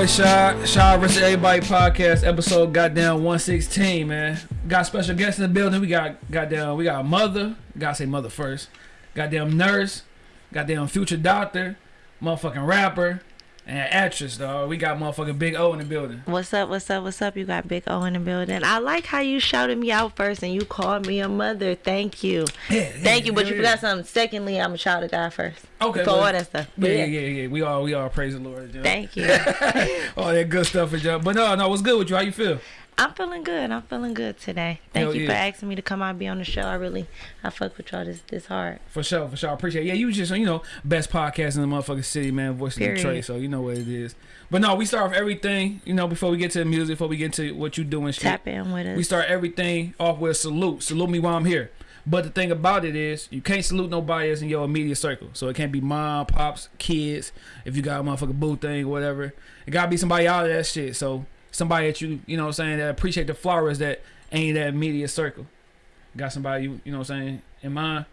boy Shaw. Shaw vs. Everybody podcast, episode goddamn 116, man. Got special guests in the building. We got goddamn, we got a mother. Gotta say mother first. Goddamn nurse. Goddamn future doctor. Motherfucking rapper. And actress, dog. We got motherfucking Big O in the building. What's up? What's up? What's up? You got Big O in the building. I like how you shouted me out first and you called me a mother. Thank you. Yeah, Thank you. But yeah, you forgot something. Secondly, I'm a shout out guy first. Okay, For well, all that stuff. Yeah, But yeah, yeah, yeah. We all, we all praise the Lord. Thank you. all that good stuff, jump. But no, no, what's good with you? How you feel? I'm feeling good. I'm feeling good today. Thank Hell you yeah. for asking me to come out and be on the show. I really, I fuck with y'all this this hard. For sure, for sure. I appreciate it. Yeah, you just, you know, best podcast in the motherfucking city, man. Voice of Period. Detroit, so you know what it is. But no, we start off everything, you know, before we get to the music, before we get to what you doing shit. Tap in with us. We start everything off with a salute. Salute me while I'm here. But the thing about it is, you can't salute nobody that's in your immediate circle. So it can't be mom, pops, kids. If you got a motherfucking boo thing, whatever, it gotta be somebody out of that shit. So somebody that you, you know, what I'm saying that appreciate the flowers that ain't that media circle. Got somebody you, you know, what I'm saying in mind.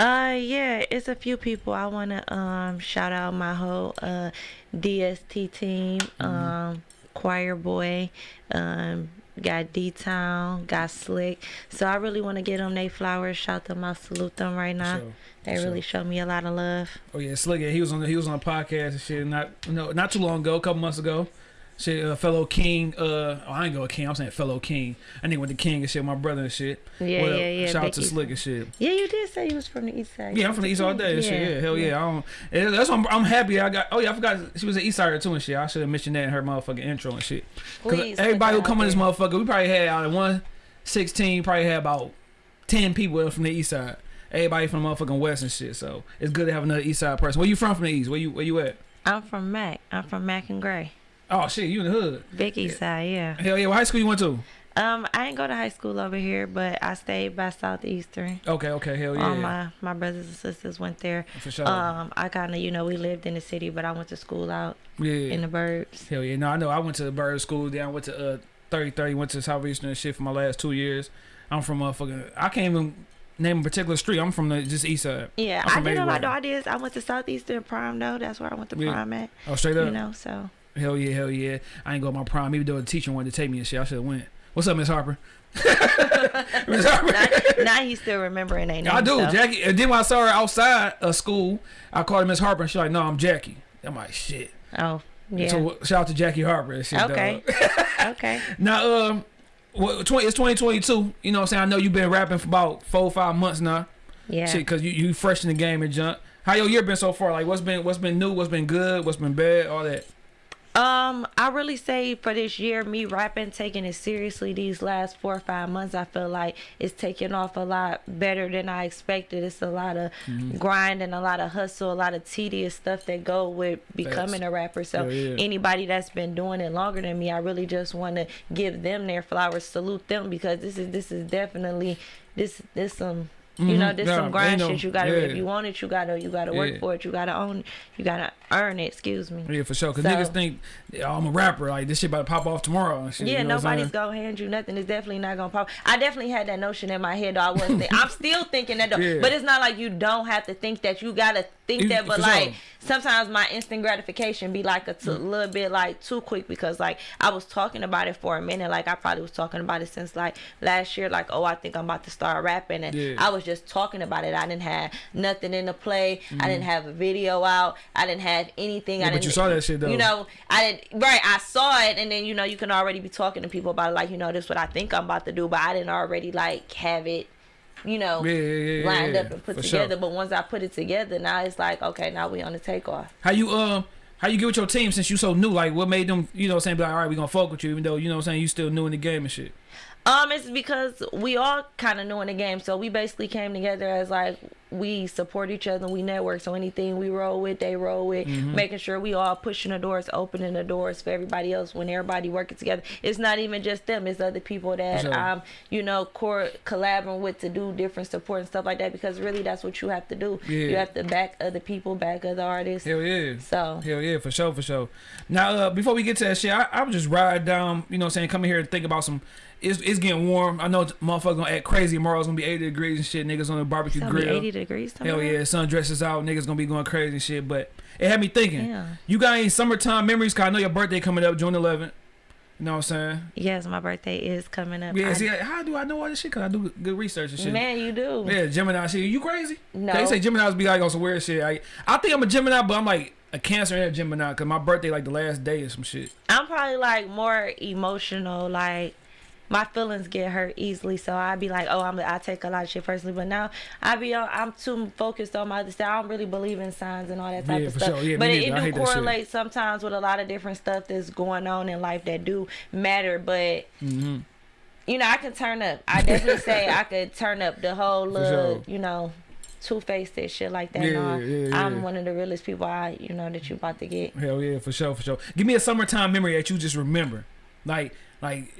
Uh yeah, it's a few people. I wanna um shout out my whole uh DST team, Mm-hmm. um, choir boy, um, got D Town, got Slick. So I really wanna get them they flowers, shout them out, salute them right now. So, They for really sure. show me a lot of love. Oh yeah, Slick. yeah, He was on. The, he was on a podcast and shit. Not no, not too long ago, a couple months ago. Shit, uh, fellow king. Uh, oh, I ain't go a king. I'm saying fellow king. I think with the king and shit. My brother and shit. Yeah, What up? yeah, yeah. Shout out to Slick and shit. Yeah, you did say you was from the east side. Yeah, I'm from the east all day and shit. Yeah, hell yeah. I don't. That's why I'm, I'm happy. I got. Oh yeah, I forgot she was an east sider too and shit. I should have mentioned that in her motherfucking intro and shit. Cause Please everybody who that come on this motherfucker, we probably had out of one sixteen, probably had about ten people from the east side. Everybody from the motherfucking west and shit. So it's good to have another east side person. Where you from from the east? Where you where you at? I'm from Mack. I'm from Mack and Gray. Oh shit, you in the hood. Big east side, yeah. Hell yeah, what high school you went to? Um, I ain't go to high school over here, but I stayed by Southeastern. Okay, okay, hell yeah. All my my brothers and sisters went there. For sure. Um, I kind of you know we lived in the city, but I went to school out yeah. in the burbs. hell yeah. No, I know. I went to the burbs school. Then I went to uh 30 30, went to Southeastern and shit for my last two years. I'm from motherfucking I can't even name a particular street. I'm from the just east side. Yeah, I did know my ideas. I went to Southeastern Prime though. That's where I went to Yeah. Prime at. Oh straight up. You know, so Hell yeah, hell yeah. I ain't go to my prime, even though the teacher wanted to take me and shit. I should have went. What's up, Miss Harper? Miss Harper. now, now he's still remembering name. I do, so. Jackie. And then when I saw her outside of school, I called her Miss Harper and she's like, No, I'm Jackie. I'm like, shit. Oh, yeah. So shout out to Jackie Harper and shit. Okay. okay. Now, um, what, 20, it's 2022. You know what I'm saying? I know you've been rapping for about four or five months now. Yeah. Shit, cause you, you fresh in the game and junk. How your year been so far? Like, what's been what's been new? What's been good? What's been bad? All that. Um, I really say for this year, me rapping, taking it seriously these last four or five months, I feel like it's taking off a lot better than I expected. It's a lot of Mm-hmm. grind and a lot of hustle, a lot of tedious stuff that go with becoming Facts. a rapper. So Yeah, anybody that's been doing it longer than me, I really just want to give them their flowers, salute them because this is this is definitely this this some. You know, there's this Nah, some grind no- shit. You gotta, yeah. if you want it, you gotta, you gotta work Yeah. for it. You gotta own, it. you gotta earn it. Excuse me. Yeah, for sure. Cause So- niggas think yeah, I'm a rapper. Like this shit about to pop off tomorrow. Shit, Yeah, you know nobody's gonna hand you nothing. It's definitely not gonna pop. I definitely had that notion in my head. Though I wasn't. Think, I'm still thinking that, though. Yeah. But it's not like you don't have to think that. You gotta think You- that. But like sure. sometimes my instant gratification be like a t- Mm. little bit like too quick because like I was talking about it for a minute. Like I probably was talking about it since like last year. Like oh, I think I'm about to start rapping, and Yeah. I was just talking about it. I didn't have nothing in the play. I didn't have a video out. I didn't have anything. Mm-hmm. Yeah, I but didn't. you saw that shit, though. You know, I didn't. Right, I saw it, and then you know you can already be talking to people about it, like you know this is what I think I'm about to do, but I didn't already like have it, you know, Yeah, yeah, yeah, lined up and put for sure. together. But once I put it together, now it's like okay, now we on the takeoff. How you um how you get with your team since you so new? Like what made them you know saying like all right we gonna fuck with you even though you know what I'm saying you still new in the game and shit. Um, it's because we all kind of new in the game, so we basically came together as like we support each other, and we network. So anything we roll with, they roll with, Mm-hmm. making sure we all pushing the doors, opening the doors for everybody else. When everybody working together, it's not even just them; it's other people that sure. um you know core collaborating with to do different support and stuff like that. Because really, that's what you have to do. Yeah. You have to back other people, back other artists. Hell yeah. So Hell yeah, for sure, for sure. Now, uh, before we get to that shit, I, I was just ride down, you know what I'm saying, coming here and think about some it's it's getting warm. I know motherfucker gonna act crazy tomorrow. It's gonna be 80 degrees and shit. Niggas on the barbecue It's grill. 80 degrees tomorrow. Hell yeah, sun dresses out. Niggas gonna be going crazy and shit. But it had me thinking. Yeah. You got any summertime memories? Cause I know your birthday coming up June 11th. You know what I'm saying? Yes, my birthday is coming up. Yeah. I- see, how do I know all this shit? Cause I do good research and shit. man, you do. Yeah, Gemini shit. You crazy? No. They say Geminis be like on some weird shit. I, I think I'm a Gemini, but I'm like a Cancer and a Gemini. Cause my birthday like the last day or some shit. I'm probably like more emotional. Like my feelings get hurt easily, so I'd be like, oh, I'm I take a lot of shit personally. But now I be on, I'm too focused on my other stuff. I don't really believe in signs and all that type Yeah, of stuff. sure. Yeah, but it. It do correlate sometimes with a lot of different stuff that's going on in life that do matter. But hmm you know, I can turn up. I definitely say I could turn up the whole little, sure. you know, two faced and shit like that. Yeah, all. yeah, yeah. I'm one of the realest people I, you know, that you about to get. Hell yeah, for sure, for sure. Give me a summertime memory that you just remember, like like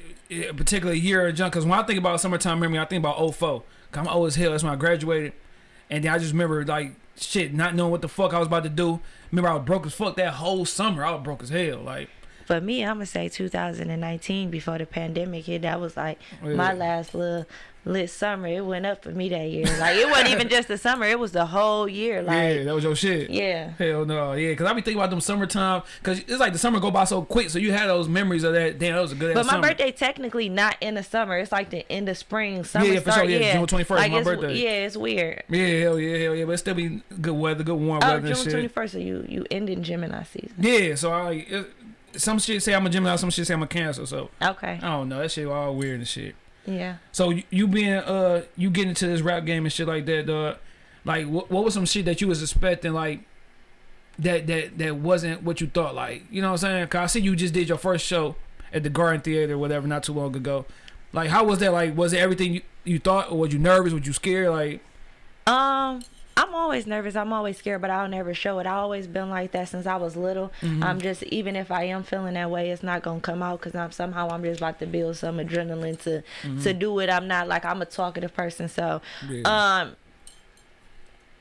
a particular year or junk. Cause when I think about summertime memory, I think about 04. I'm old as hell. That's when I graduated, and then I just remember like shit, not knowing what the fuck I was about to do. Remember I was broke as fuck that whole summer. I was broke as hell. Like For me, I'm gonna say 2019 before the pandemic hit. That was like Yeah. my last little lit summer. It went up for me that year. Like it wasn't even just the summer; it was the whole year. yeah, Like that was your shit. yeah, Hell no, yeah, cause I be thinking about them summertime, cause it's like the summer go by so quick, so you had those memories of that. Damn, that was a good. but my summer. birthday technically not in the summer. It's like the end of spring. Summer yeah, for start. sure, yeah, yeah, June 21st, like my birthday. Yeah, it's weird. Yeah, hell yeah, hell yeah, but it still be good weather, good warm Oh, weather June 21st. So you you ending Gemini season. Yeah, so I it, some shit say I'm a Gemini, some shit say I'm a Cancer. So Okay. I don't know, that shit all weird and shit. Yeah. So you, you being uh you getting into this rap game and shit like that, uh, like what what was some shit that you was expecting like that that that wasn't what you thought like you know what I'm saying? Cause I see you just did your first show at the Garden Theater, whatever, not too long ago. Like how was that? Like was it everything you, you thought, or was you nervous? Was you scared? Like Um, I'm always nervous. I'm always scared, but I'll never show it. I've always been like that since I was little. Mm-hmm. I'm just even if I am feeling that way, it's not gonna come out because I'm somehow I'm just about to build some adrenaline to to do it. I'm not like I'm a talkative person, so Yeah. um.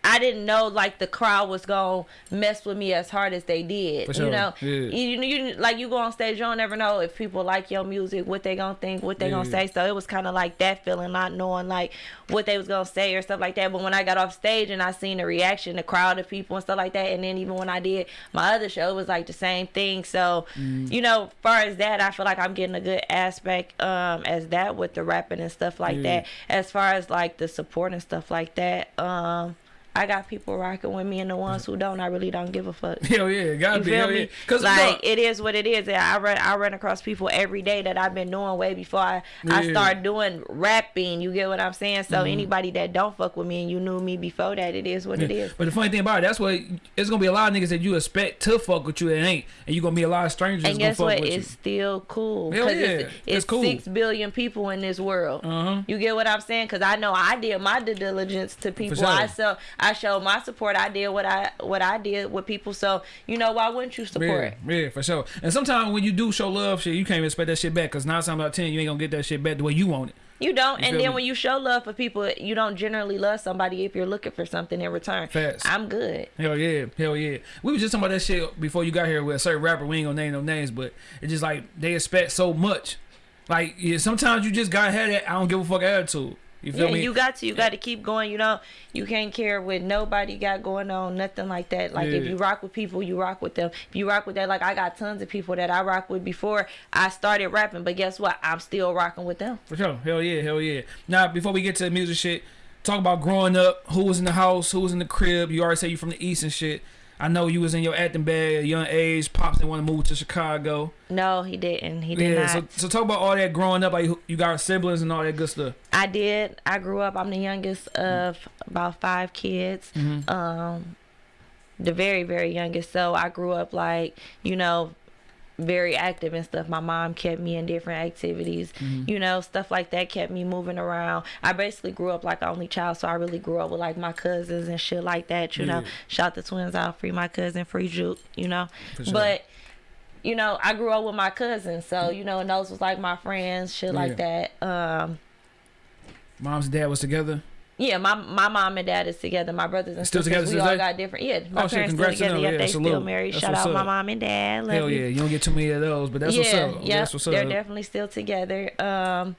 I didn't know like the crowd was gonna mess with me as hard as they did. For sure. You know, Yeah. you, you like you go on stage, you don't ever know if people like your music, what they gonna think, what they gonna say. So it was kind of like that feeling, not knowing like what they was gonna say or stuff like that. But when I got off stage and I seen the reaction, the crowd of people and stuff like that, and then even when I did my other show, it was like the same thing. So Mm. you know, far as that, I feel like I'm getting a good aspect um as that with the rapping and stuff like Yeah. that. As far as like the support and stuff like that, um. I got people rocking with me, and the ones who don't, I really don't give a fuck. hell yeah, gotta You be feel hell me? yeah. Like look, it is what it is. And I run I run across people every day that I've been doing way before I, I start doing rapping. You get what I'm saying? So anybody that don't fuck with me and you knew me before that, it is what it. Yeah. is. But the funny thing about it, that's what it's gonna be a lot of niggas that you expect to fuck with you that ain't, and you gonna be a lot of strangers And guess what? It's still cool. Hell yeah. it's, It's it's cool. six billion people in this world. you. Uh huh. You get what I'm saying? Because I know I did my due diligence to people. sure. I so I showed my support. I did what I what I did with people. So you know why wouldn't you support? Yeah, yeah, for sure. And sometimes when you do show love, shit, you can't expect that shit back. Cause nine times out of ten, you ain't gonna get that shit back the way you want it. You don't. You and then me? when you show love for people, you don't generally love somebody if you're looking for something in return. Facts. I'm good. Hell yeah, hell yeah. We was just talking about that shit before you got here with a certain rapper. We ain't gonna name no names, but it's just like they expect so much. Like yeah, sometimes you just gotta have that I don't give a fuck attitude. You feel Yeah, me? you got to. You got to keep going. You know, you can't care what nobody got going on, nothing like that. Like if you rock with people, you rock with them. If you rock with that, like I got tons of people that I rock with before I started rapping, but guess what? I'm still rocking with them. For sure. Hell yeah, hell yeah. Now, before we get to the music shit, talk about growing up. Who was in the house? Who was in the crib? You already say you from the east and shit. I know you was in your acting bag at a young age. Pops didn't want to move to Chicago. No, he didn't. He did Yeah. not. So, so talk about all that growing up. Like you got siblings and all that good stuff. I did. I grew up. I'm the youngest of about five kids. Mm-hmm. Um, the very, very youngest. So I grew up like, you know, very active and stuff. My mom kept me in different activities, Mm-hmm. you know, stuff like that kept me moving around. I basically grew up like an only child, so I really grew up with like my cousins and shit like that, you know. Yeah. Shout the twins out, free my cousin, free Juke, you know. Sure. But you know, I grew up with my cousins, so you know, and those was like my friends, shit like that. Um, Mom's dad was together. Yeah, my my mom and dad is together. My brothers and Still sisters, together we all they- got different. Yeah, my Oh, shit, parents still congrats to together. Yeah, Yeah, they still married. That's Shout out my mom and dad. Love Hell you. yeah, you don't get too many of those, but that's what's up. yeah, That's what's they're definitely still together. Um,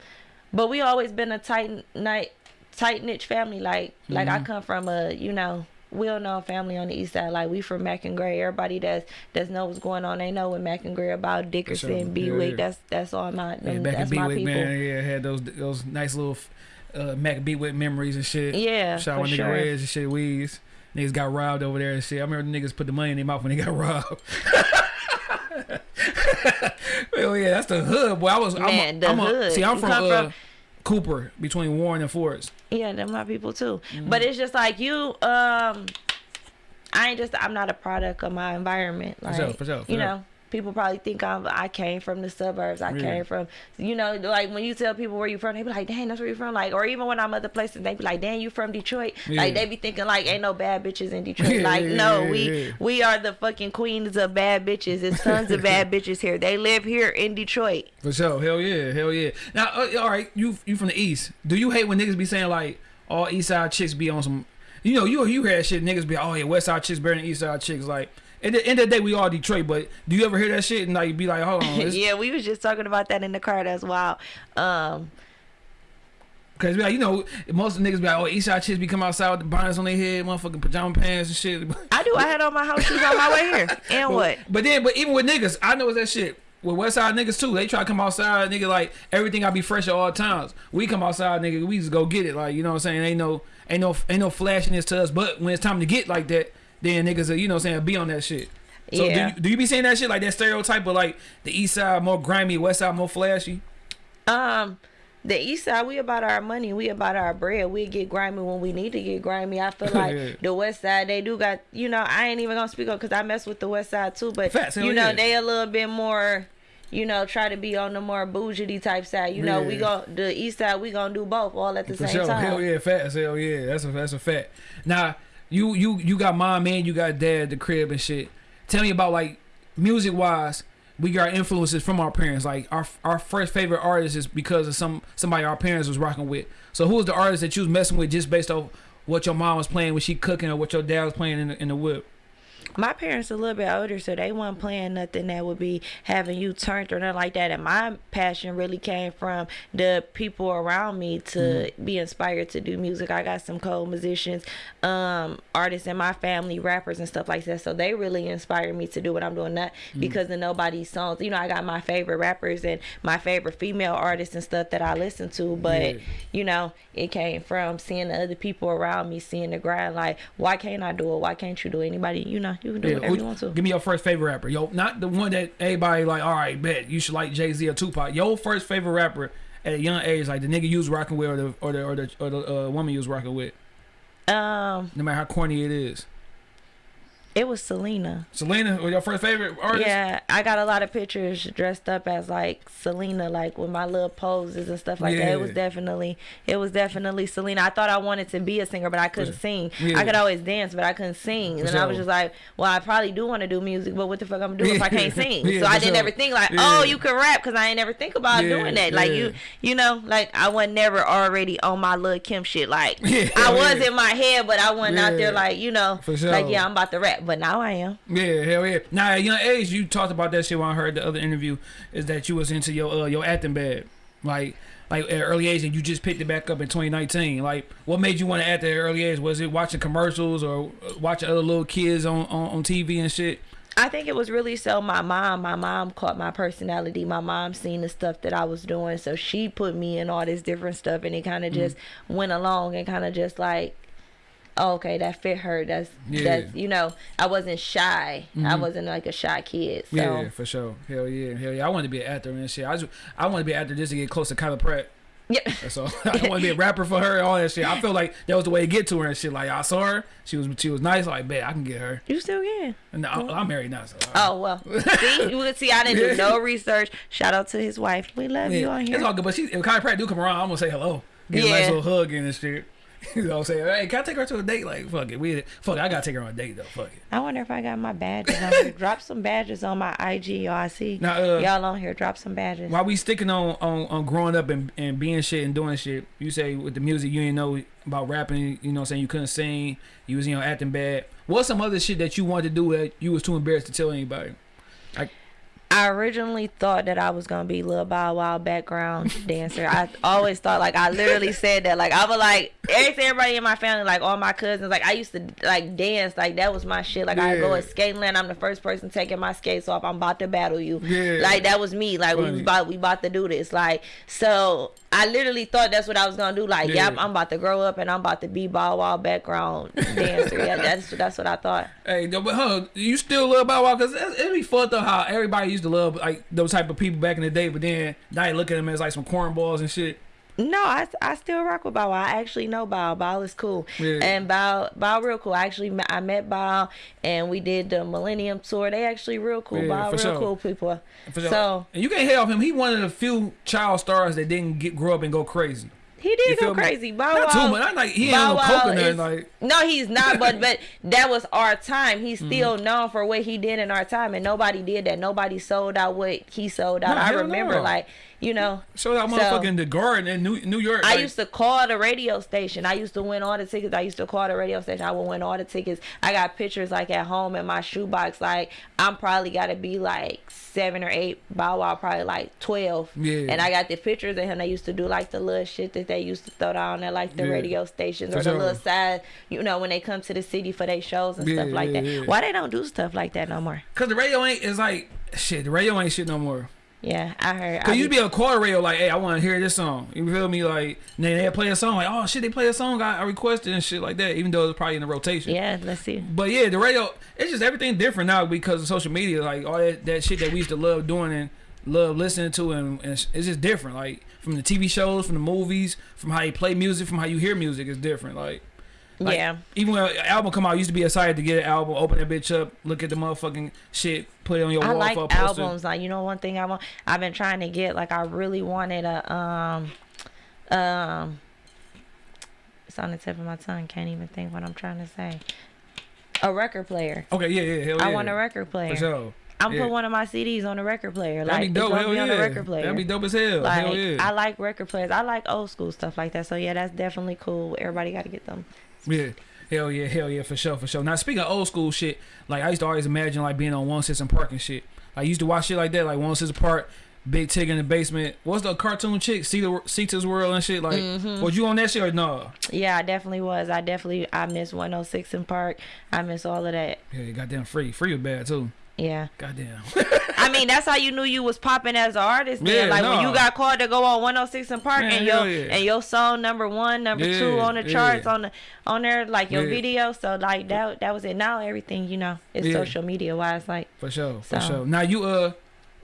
but we always been a tight night, tight knit family. Like like Mm-hmm. I come from a you know well known family on the east side. Like we from Mack and Gray. Everybody that's that's know what's going on. They know what Mack and Gray about Dickerson, sure. B Yeah, yeah. That's that's all my Yeah, them, back in that's my Bewick, people. man, yeah, had those those nice little uh, Mac with memories and shit. Yeah, Shout out for nigga sure. Reds and shit, Weeds. Niggas got robbed over there and shit. I remember the niggas put the money in their mouth when they got robbed. Hell yeah, that's the hood, boy. I was, Man, I'm, the a, I'm a, hood. see, I'm from, uh, from- Cooper, between Warren and Forest. Yeah, they're my people too. Mm-hmm. But it's just like you. Um, I ain't just. I'm not a product of my environment. Like sure, for sure, for you sure. know, people probably think I'm. I came from the suburbs. I Yeah. came from. You know, like when you tell people where you from, they be like, "Dang, that's where you from." Like, or even when I'm other places, they be like, "Dang, you from Detroit?" Like they be thinking like, "Ain't no bad bitches in Detroit." Yeah, like, yeah, no, yeah, we yeah. we are the fucking queens of bad bitches. It's tons of bad bitches here. They live here in Detroit. For sure, hell yeah, hell yeah. Now, uh, all right, you you from the east. Do you hate when niggas be saying like all east side chicks be on some? You know, you you hear that shit. Niggas be oh yeah, west side chicks better than east side chicks. Like at the end of the day, we all Detroit. But do you ever hear that shit and like be like, hold on, yeah, we was just talking about that in the car. That's wild. Um, Cause like, you know, most of the niggas be like, oh, east side chicks be come outside with the bonnets on their head, motherfucking pajama pants and shit. I do. I had on my house shoes on my way here. And what? But then, but even with niggas, I know it's that shit. With West Side niggas too, they try to come outside, nigga. Like everything, I be fresh at all times. We come outside, nigga. We just go get it. Like you know what I'm saying? Ain't no, ain't no, ain't no flashiness to us. But when it's time to get like that, then niggas, are, you know what I'm saying, be on that shit. So Yeah. do, you, do you be saying that shit like that stereotype of like the East Side more grimy, West Side more flashy? Um, the east side, we about our money. We about our bread. We get grimy when we need to get grimy. I feel like Yeah. the west side, they do got, you know, I ain't even gonna speak on because I mess with the west side too. But Facts, you know, yeah. they a little bit more. You know, try to be on the more bougie type side. You know, we go the east side. We gonna do both all at the For same sure. time. Hell yeah, facts. Hell yeah. That's a that's a fact. Now, you you you got mom and you got dad the crib and shit. Tell me about like music wise, we got influences from our parents. Like our our first favorite artist is because of some somebody our parents was rocking with. So who was the artist that you was messing with just based off what your mom was playing when she cooking or what your dad was playing in the, in the whip? My parents a little bit older, so they weren't playing nothing that would be having you turned or nothing like that. And my passion really came from the people around me to Mm-hmm. be inspired to do music. I got some co-musicians, um, artists in my family, rappers and stuff like that. So they really inspired me to do what I'm doing. Not Mm-hmm. because of nobody's songs. You know, I got my favorite rappers and my favorite female artists and stuff that I listen to, but Yeah. you know, it came from seeing the other people around me, seeing the grind. Like, why can't I do it? Why can't you do it? Anybody, you know, you can do Yeah, whatever you want to. Give me your first favorite rapper, yo. Not the one that everybody like. All right, bet you should like Jay Z or Tupac. Your first favorite rapper at a young age, like the nigga you was rocking with, or the or the or the, or the uh, woman you was rocking with. Um, No matter how corny it is. It was Selena. Selena, or your first favorite artist? Yeah, I got a lot of pictures dressed up as like Selena, like with my little poses and stuff like that. It was definitely, it was definitely Selena. I thought I wanted to be a singer, but I couldn't sing. Yeah. I could always dance, but I couldn't sing. And I was just like, well, I probably do want to do music, but what the fuck I'm gonna do if I can't sing? Yeah, so I didn't ever think like, Yeah. oh, you can rap, because I ain't never think about Yeah, doing that. Like yeah. you, you know, like I was never already on my little Kim shit. Like Yeah, I was yeah. in my head, but I wasn't out there like you know, sure. like yeah, I'm about to rap. But now I am. Yeah, hell yeah. Now at young age, you talked about that shit when I heard the other interview. Is that you was into your uh, your acting bad, like like at early age, and you just picked it back up in 2019. Like, what made you want to act at early age? Was it watching commercials or uh, watching other little kids on, on, on TV and shit? I think it was really so my mom, my mom caught my personality. My mom seen the stuff that I was doing, so she put me in all this different stuff, and it kind of just went along and kind of just like, oh, okay, that fit her. That's Yeah. Mm-hmm. that's you know, I wasn't shy. I wasn't like a shy kid. So Yeah, for sure. Hell yeah, hell yeah. I wanted to be an actor and shit. I just I want to be an actor just to get close to Kyla Pratt. yeah. That's all. I want to be a rapper for her and all that shit. I feel like that was the way to get to her and shit. Like I saw her, she was she was nice. Like, bet I can get her. You still can. And I, I'm married now, so. Oh well, see, you see, I didn't do no research. Shout out to his wife. We love you on Yeah, here. it's all good. But she, if Kyla Pratt do come around, I'm gonna say hello. Get a nice little hug in and shit. you know what I'm saying? Hey, can I take her to a date? Like, fuck it. We fuck it. I gotta take her on a date though. Fuck it. I wonder if I got my badges on here. Drop some badges on my IG, y'all. I see Now, uh, y'all on here. Drop some badges. While we sticking on, on on growing up and, and being shit and doing shit, you say with the music you didn't know about rapping, you know what I'm saying, you couldn't sing, you was you know acting bad. What's some other shit that you wanted to do that you was too embarrassed to tell anybody? I originally thought that I was gonna be Lil Bow Wow background dancer. I always thought like I literally said that like I was like every everybody in my family like all my cousins like I used to like dance like that was my shit like I go Yeah. at skating land I'm the first person taking my skates off I'm about to battle you Yeah. like that was me like we Funny. was about we about to do this like so I literally thought that's what I was gonna do like Yeah. yep I'm about to grow up and I'm about to be Bow Wow background dancer yeah that's that's what I thought Hey, but huh, you still love Bow Wow because it'd be fucked up how everybody used to love like those type of people back in the day, but then now you look at them as like some cornballs and shit. No, I, I still rock with Bow I actually know Bow. Bow is cool. Yeah. And Bow Bow real cool. I actually met, I met Bow and we did the Millennium Tour. They actually real cool. Yeah, Bow real sure. cool people. For sure. So and you can't hate off him. He one of the few child stars that didn't get grow up and go crazy. He did go me? crazy. Bow Not Wow. too much. I like he ain't Bow no Wow coke is- Like No, he's not. But but that was our time. He's Mm-hmm. still known for what he did in our time, and nobody did that. Nobody sold out what he sold out. No, I remember, no. like you know. show that So- motherfucking the garden in New New York. I used to call the radio station. I used to win all the tickets. I used to call the radio station. I would win all the tickets. I got pictures like at home in my shoebox. Like I'm probably got to be like seven or eight. Bow Wow probably like twelve. Yeah. And I got the pictures of him. They used to do like the little shit that they used to throw down at like the Yeah. radio stations For or the sure. little side. You know when they come to the city for their shows and Yeah, stuff like that. Why they don't do stuff like that no more? Cause the radio ain't is like shit. The radio ain't shit no more. Yeah, I heard. Cause you be- be a call the radio like, hey, I want to hear this song. You feel me? Like, and then they play a song like, oh shit, they play a song I, I requested and shit like that. Even though it's probably in the rotation. yeah, let's see. But yeah, the radio, it's just everything different now because of social media. Like all that, that shit that we used to love doing and love listening to, and, and it's it's just different. Like from the TV shows, from the movies, from how you play music, from how you hear music, is different. Like, like, yeah. even when an album come out, I used to be excited to get an album, open that bitch up, look at the motherfucking shit, put it on your I wall like a poster. albums. Like you know, one thing I want, I've been trying to get. Like I really wanted a um, um. It's on the tip of my tongue. Can't even think what I'm trying to say. A record player. Okay, yeah, yeah, hell yeah. I want a record player. for sure. I'm yeah. put one of my CDs on a record player. Like That'd be dope. Hell be yeah. on a record player. That'd be dope as hell. like hell yeah. I like record players. I like old school stuff like that. So yeah, that's definitely cool. Everybody got to get them. Yeah. Hell yeah, hell yeah, for sure, for sure. Now speaking of old school shit, like I used to always imagine like being on 106 and Park and shit. I used to watch shit like that, like 106 and Park, Big Tig in the basement. What's the cartoon chick? Cita, Cita's World and shit. Like, Mm-hmm. was you on that shit or no? Yeah, I definitely was. I definitely I miss 106 in Park. I miss all of that. Yeah, goddamn free. Free was bad too. Yeah. Goddamn. I mean, that's how you knew you was popping as an artist. Then, Yeah, like when you got called to go on 106 and Park, Man, and your yeah. and your song number one, number two on the yeah. charts on the on there, like your Yeah. video. So like that that was it. Now everything you know is Yeah. social media wise. Like For sure, for sure. Now you uh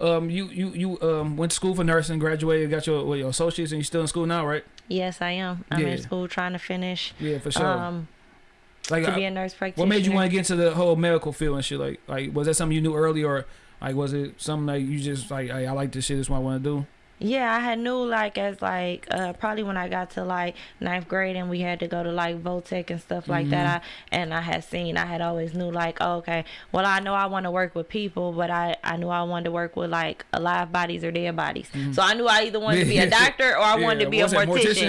um you you you um went to school for nursing, graduated, got your what, your associates, and you still in school now, right? yes, I am. I'm Yeah. in school trying to finish Yeah, for sure. um like, to be a nurse practitioner. what made you want to get into the whole medical field and shit? Like, like was that something you knew early, or like was it something like you just like, hey, I like this shit, this is what I want to do? Yeah, I had knew like as like uh probably when I got to like ninth grade and we had to go to like Votech and stuff like that. I, and I had seen I had always knew like oh, okay, well I know I want to work with people, but I I knew I wanted to work with like alive bodies or dead bodies. So I knew I either wanted to be a doctor or I Yeah, wanted to be a mortician.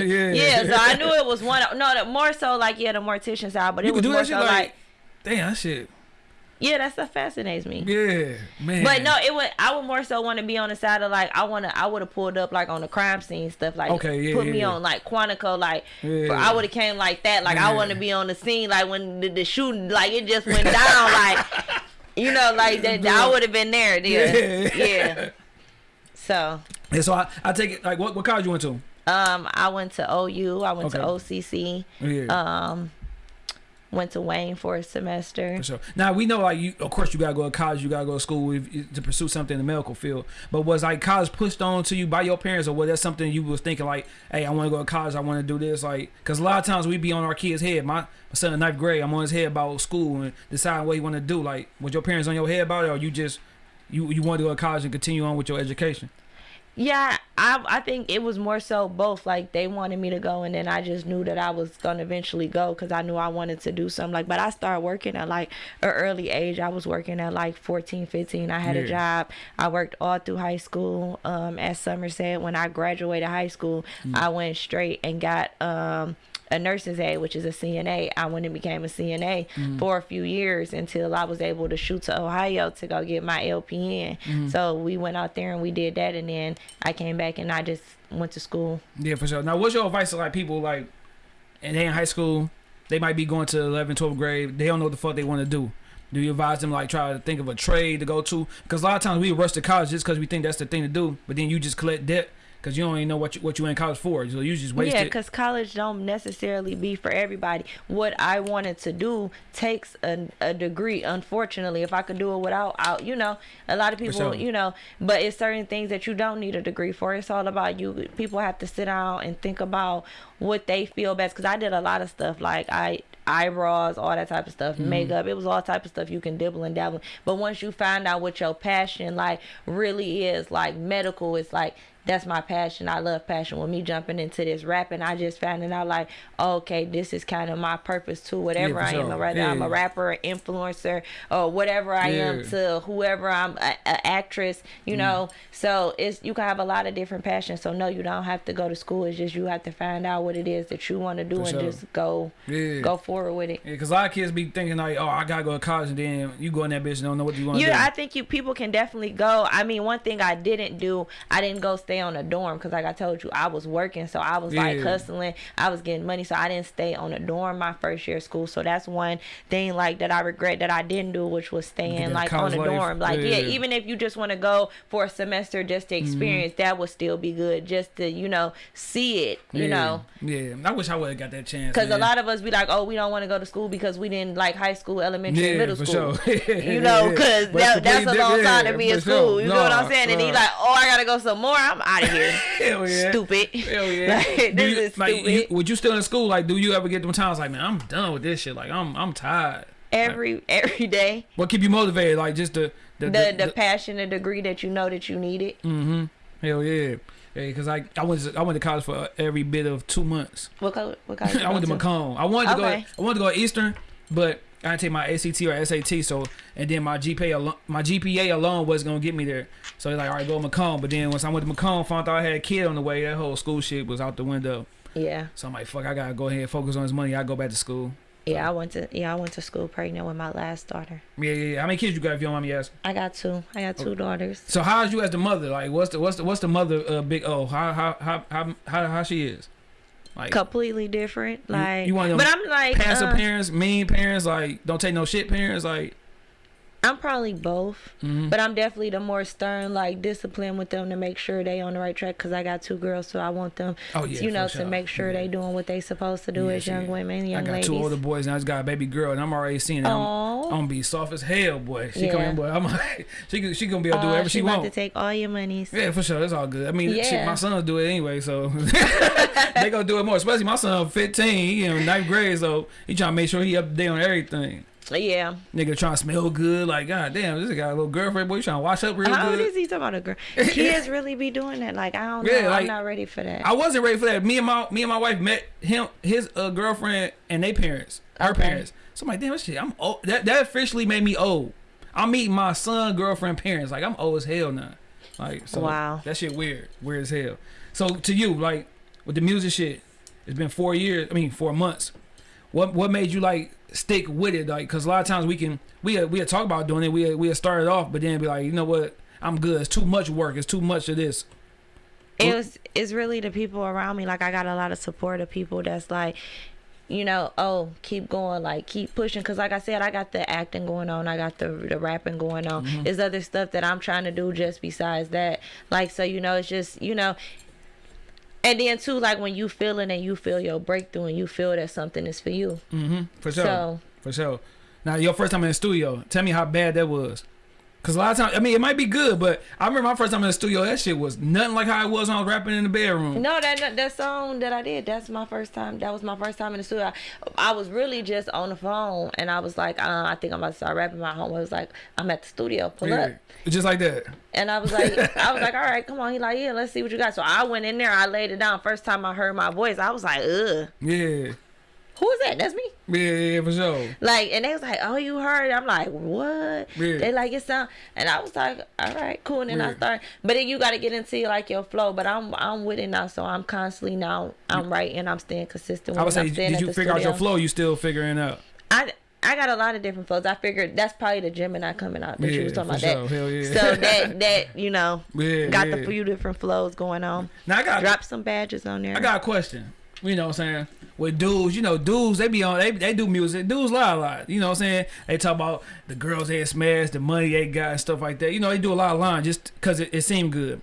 mortician? Yeah. so I knew it was one. No, the, more so like yeah, the mortician side, but You it could was do more that so like, like, damn, that shit. Yeah, that stuff fascinates me. Yeah, man. But no, it would. I would more so want to be on the side of like I want to. I would have pulled up like on the crime scene stuff. Like Okay, yeah, put yeah, me yeah. on like Quantico. Like Yeah. I would have came like that. Like. I want to be on the scene. Like when the, the shooting, like it just went down. like you know, like that. I would have been there. there. Yeah. Yeah. So And so I, I take it like what what college you went to? um, I went to OU. I went to OCC. Yeah. Um, went to Wayne for a semester. For sure. Now we know, like you, of course, you gotta go to college, you gotta go to school if, to pursue something in the medical field. But was like college pushed on to you by your parents, or was that something you was thinking like, "Hey, I want to go to college, I want to do this"? Like, because a lot of times we be on our kids' head. My, my son in ninth grade, I'm on his head about school and deciding what he want to do. Like, was your parents on your head about it, or you just you you want to go to college and continue on with your education? Yeah, I I think it was more so both. Like they wanted me to go, and then I just knew that I was gonna eventually go because I knew I wanted to do something. Like, but I started working at like an early age. I was working at like 14, 15. I had Yeah. a job. I worked all through high school um, at Somerset. When I graduated high school, Mm. I went straight and got um, a nurse's aide, which is a CNA. I went and became a CNA Mm. for a few years until I was able to shoot to Ohio to go get my LPN. Mm. So we went out there and we did that, and then I came back and I just went to school. Yeah, for sure. Now, what's your advice to like people like, and they in high school, they might be going to 11, 12th grade, they don't know what the fuck they want to do. Do you advise them like try to think of a trade to go to? Because a lot of times we rush to college just because we think that's the thing to do, but then you just collect debt because you don't even know what you, what you in college for. So you just waste yeah, it. because college don't necessarily be for everybody. What I wanted to do takes a, a degree. Unfortunately, if I could do it without, out, you know, a lot of people, you know, but it's certain things that you don't need a degree for. It's all about you. People have to sit down and think about what they feel best. Because I did a lot of stuff like I eyebrows, all that type of stuff, Mm-hmm. makeup. It was all type of stuff you can dibble and dabble. But once you find out what your passion like really is, like medical, it's like that's my passion. I love passion. With me jumping into this rapping, I just finding out like, okay, this is kind of my purpose too. Whatever for I am, sure. whether I'm a rapper, influencer, or whatever I am to whoever I'm, a, a actress. You Mm-hmm. know, so it's you can have a lot of different passions. So no, you don't have to go to school. It's just you have to find out what it is that you want to do For and sure. just go Yeah. go forward with it. Yeah, because a lot of kids be thinking like, oh, I gotta go to college, and then you go in that bitch and don't know what you want to do. Yeah, I think you people can definitely go. I mean, one thing I didn't do, I didn't go stay on a dorm because, like I told you, I was working, so I was like hustling. I was getting money, so I didn't stay on a dorm my first year of school. So that's one thing like that I regret that I didn't do, which was staying like on a life. dorm. Like yeah. Yeah. Mm-hmm. even if you just want to go for a semester just to experience, that would still be good, just to you know see it, you yeah. know. Yeah, I wish I would have got that chance. Because a lot of us be like, oh, we don't want to go to school because we didn't like high school, elementary, Yeah, middle school. sure. you know, because that, that's a long time to be in school. sure. You know what I'm saying? And he like, oh, I gotta go some more. I'm out of here. Hell yeah. Stupid. Hell yeah. like, this you- is like, stupid. you, would you still in school? Like, do you ever get them times like, man, I'm done with this shit. Like, I'm I'm tired. every every day. What keep you motivated? Like, just the the, The the passion, the degree that you know that you need it. mm-hmm. Hell yeah. Yeah, because I I went to, I went to college for every bit of two months. What color? What you I went to go Macomb. I wanted to Okay. go. I wanted to go Eastern, but I didn't take my ACT or SAT. So and then my GPA alone, my GPA alone was gonna get me there. So it's like, all right, go to Macomb. But then once I went to Macomb, found out I had a kid on the way. That whole school shit was out the window. Yeah, So I'm like, fuck, I gotta go ahead and focus on this money. I go back to school. yeah. I went to yeah I went to school pregnant with my last daughter. Yeah, yeah, yeah. How many kids you got? If you don't mind me asking. I got two. I got Oh. two daughters. So how's you as the mother? Like, what's the what's the what's the mother? Uh, big O. How how how how how, how she is? Like Completely different. Like, you one of but I'm like, passive uh, parents, mean parents, like don't take no shit parents, like. Probably both. mhm. But I'm definitely the more stern, like discipline with them to make sure they on the right track. Cause I got two girls, so I want them, Oh yeah, you know, for to make sure Yeah. they doing what they supposed to do Yeah, as young women, I got ladies. two older boys and I just got a baby girl and I'm already seeing it. I'm, I'm gonna be soft as hell, boy. She coming, boy. I'm like, she she gonna be able to do whatever she, she wants. to take all your monies. Yeah, for sure. That's all good. I mean, shit, my sons do it anyway, so they gonna do it more. Especially my son, 15, he in ninth grade, so he trying to make sure he up to date on everything. Yeah. Nigga trying to smell good, like god damn, this guy a little girlfriend, boy. You trying to wash up real How old is he talking about a girl? Kids really be doing that. Like I don't know. Yeah, like- I'm not ready for that. I wasn't ready for that. Me and my me and my wife met him, his uh, girlfriend, and they parents, our Okay. parents. So I'm like, damn, shit, I'm old. That that officially made me old. I'm meeting my son, girlfriend, parents. Like I'm old as hell now. Like so, Wow. that shit weird, weird as hell. So to you, like with the music shit, it's been four years. I mean, four months. What what made you like stick with it? Like, cause a lot of times we can we had, we talked about doing it. We we started off, but then be like, you know what? I'm good. It's too much work. It's too much of this. it was it's really the people around me like i got a lot of support of people that's like you know oh keep going like keep pushing because like i said i got the acting going on i got the the rapping going on Mm-hmm. there's other stuff that i'm trying to do just besides that like so you know it's just you know and then too like when you feel it and you feel your breakthrough and you feel that something is for you Mm-hmm. For sure. so For sure. Now, your first time in the studio, tell me how bad that was. Cause a lot of times, I mean, it might be good, but I remember my first time in the studio. That shit was nothing like how it was when I was rapping in the bedroom. No, that that song that I did, that's my first time. That was my first time in the studio. I, I was really just on the phone, and I was like, uh, I think I'm about to start rapping. My home was like, I'm at the studio, pull Yeah, up. just like that. And I was like, I was like, all right, come on. He like, yeah, let's see what you got. So I went in there, I laid it down. First time I heard my voice, I was like, ugh, Yeah, who is that? That's me. yeah, yeah, for sure. Like, and they was like, oh, you heard? I'm like, what? Yeah. They like it sound, and I was like, all right, cool. And then I Yeah. started, but then you got to get into like your flow. But I'm I'm with it now, so I'm constantly now I'm writing, I'm staying consistent. I would with it, say, did you figure out your flow? You still figuring out? I I got a lot of different flows. I figured that's probably the Gemini coming out that you was Yeah, talking for about. sure. That. Hell yeah. So that that you know Yeah, got yeah. the few different flows going on. Now I got, Drop some badges on there. I got a question. You know what I'm saying? With dudes, you know, dudes, they be on, they, they do music. Dudes lie a lot. You know what I'm saying? They talk about the girls they smashed, the money they got, and stuff like that. You know, they do a lot of lying just because it, it seemed good.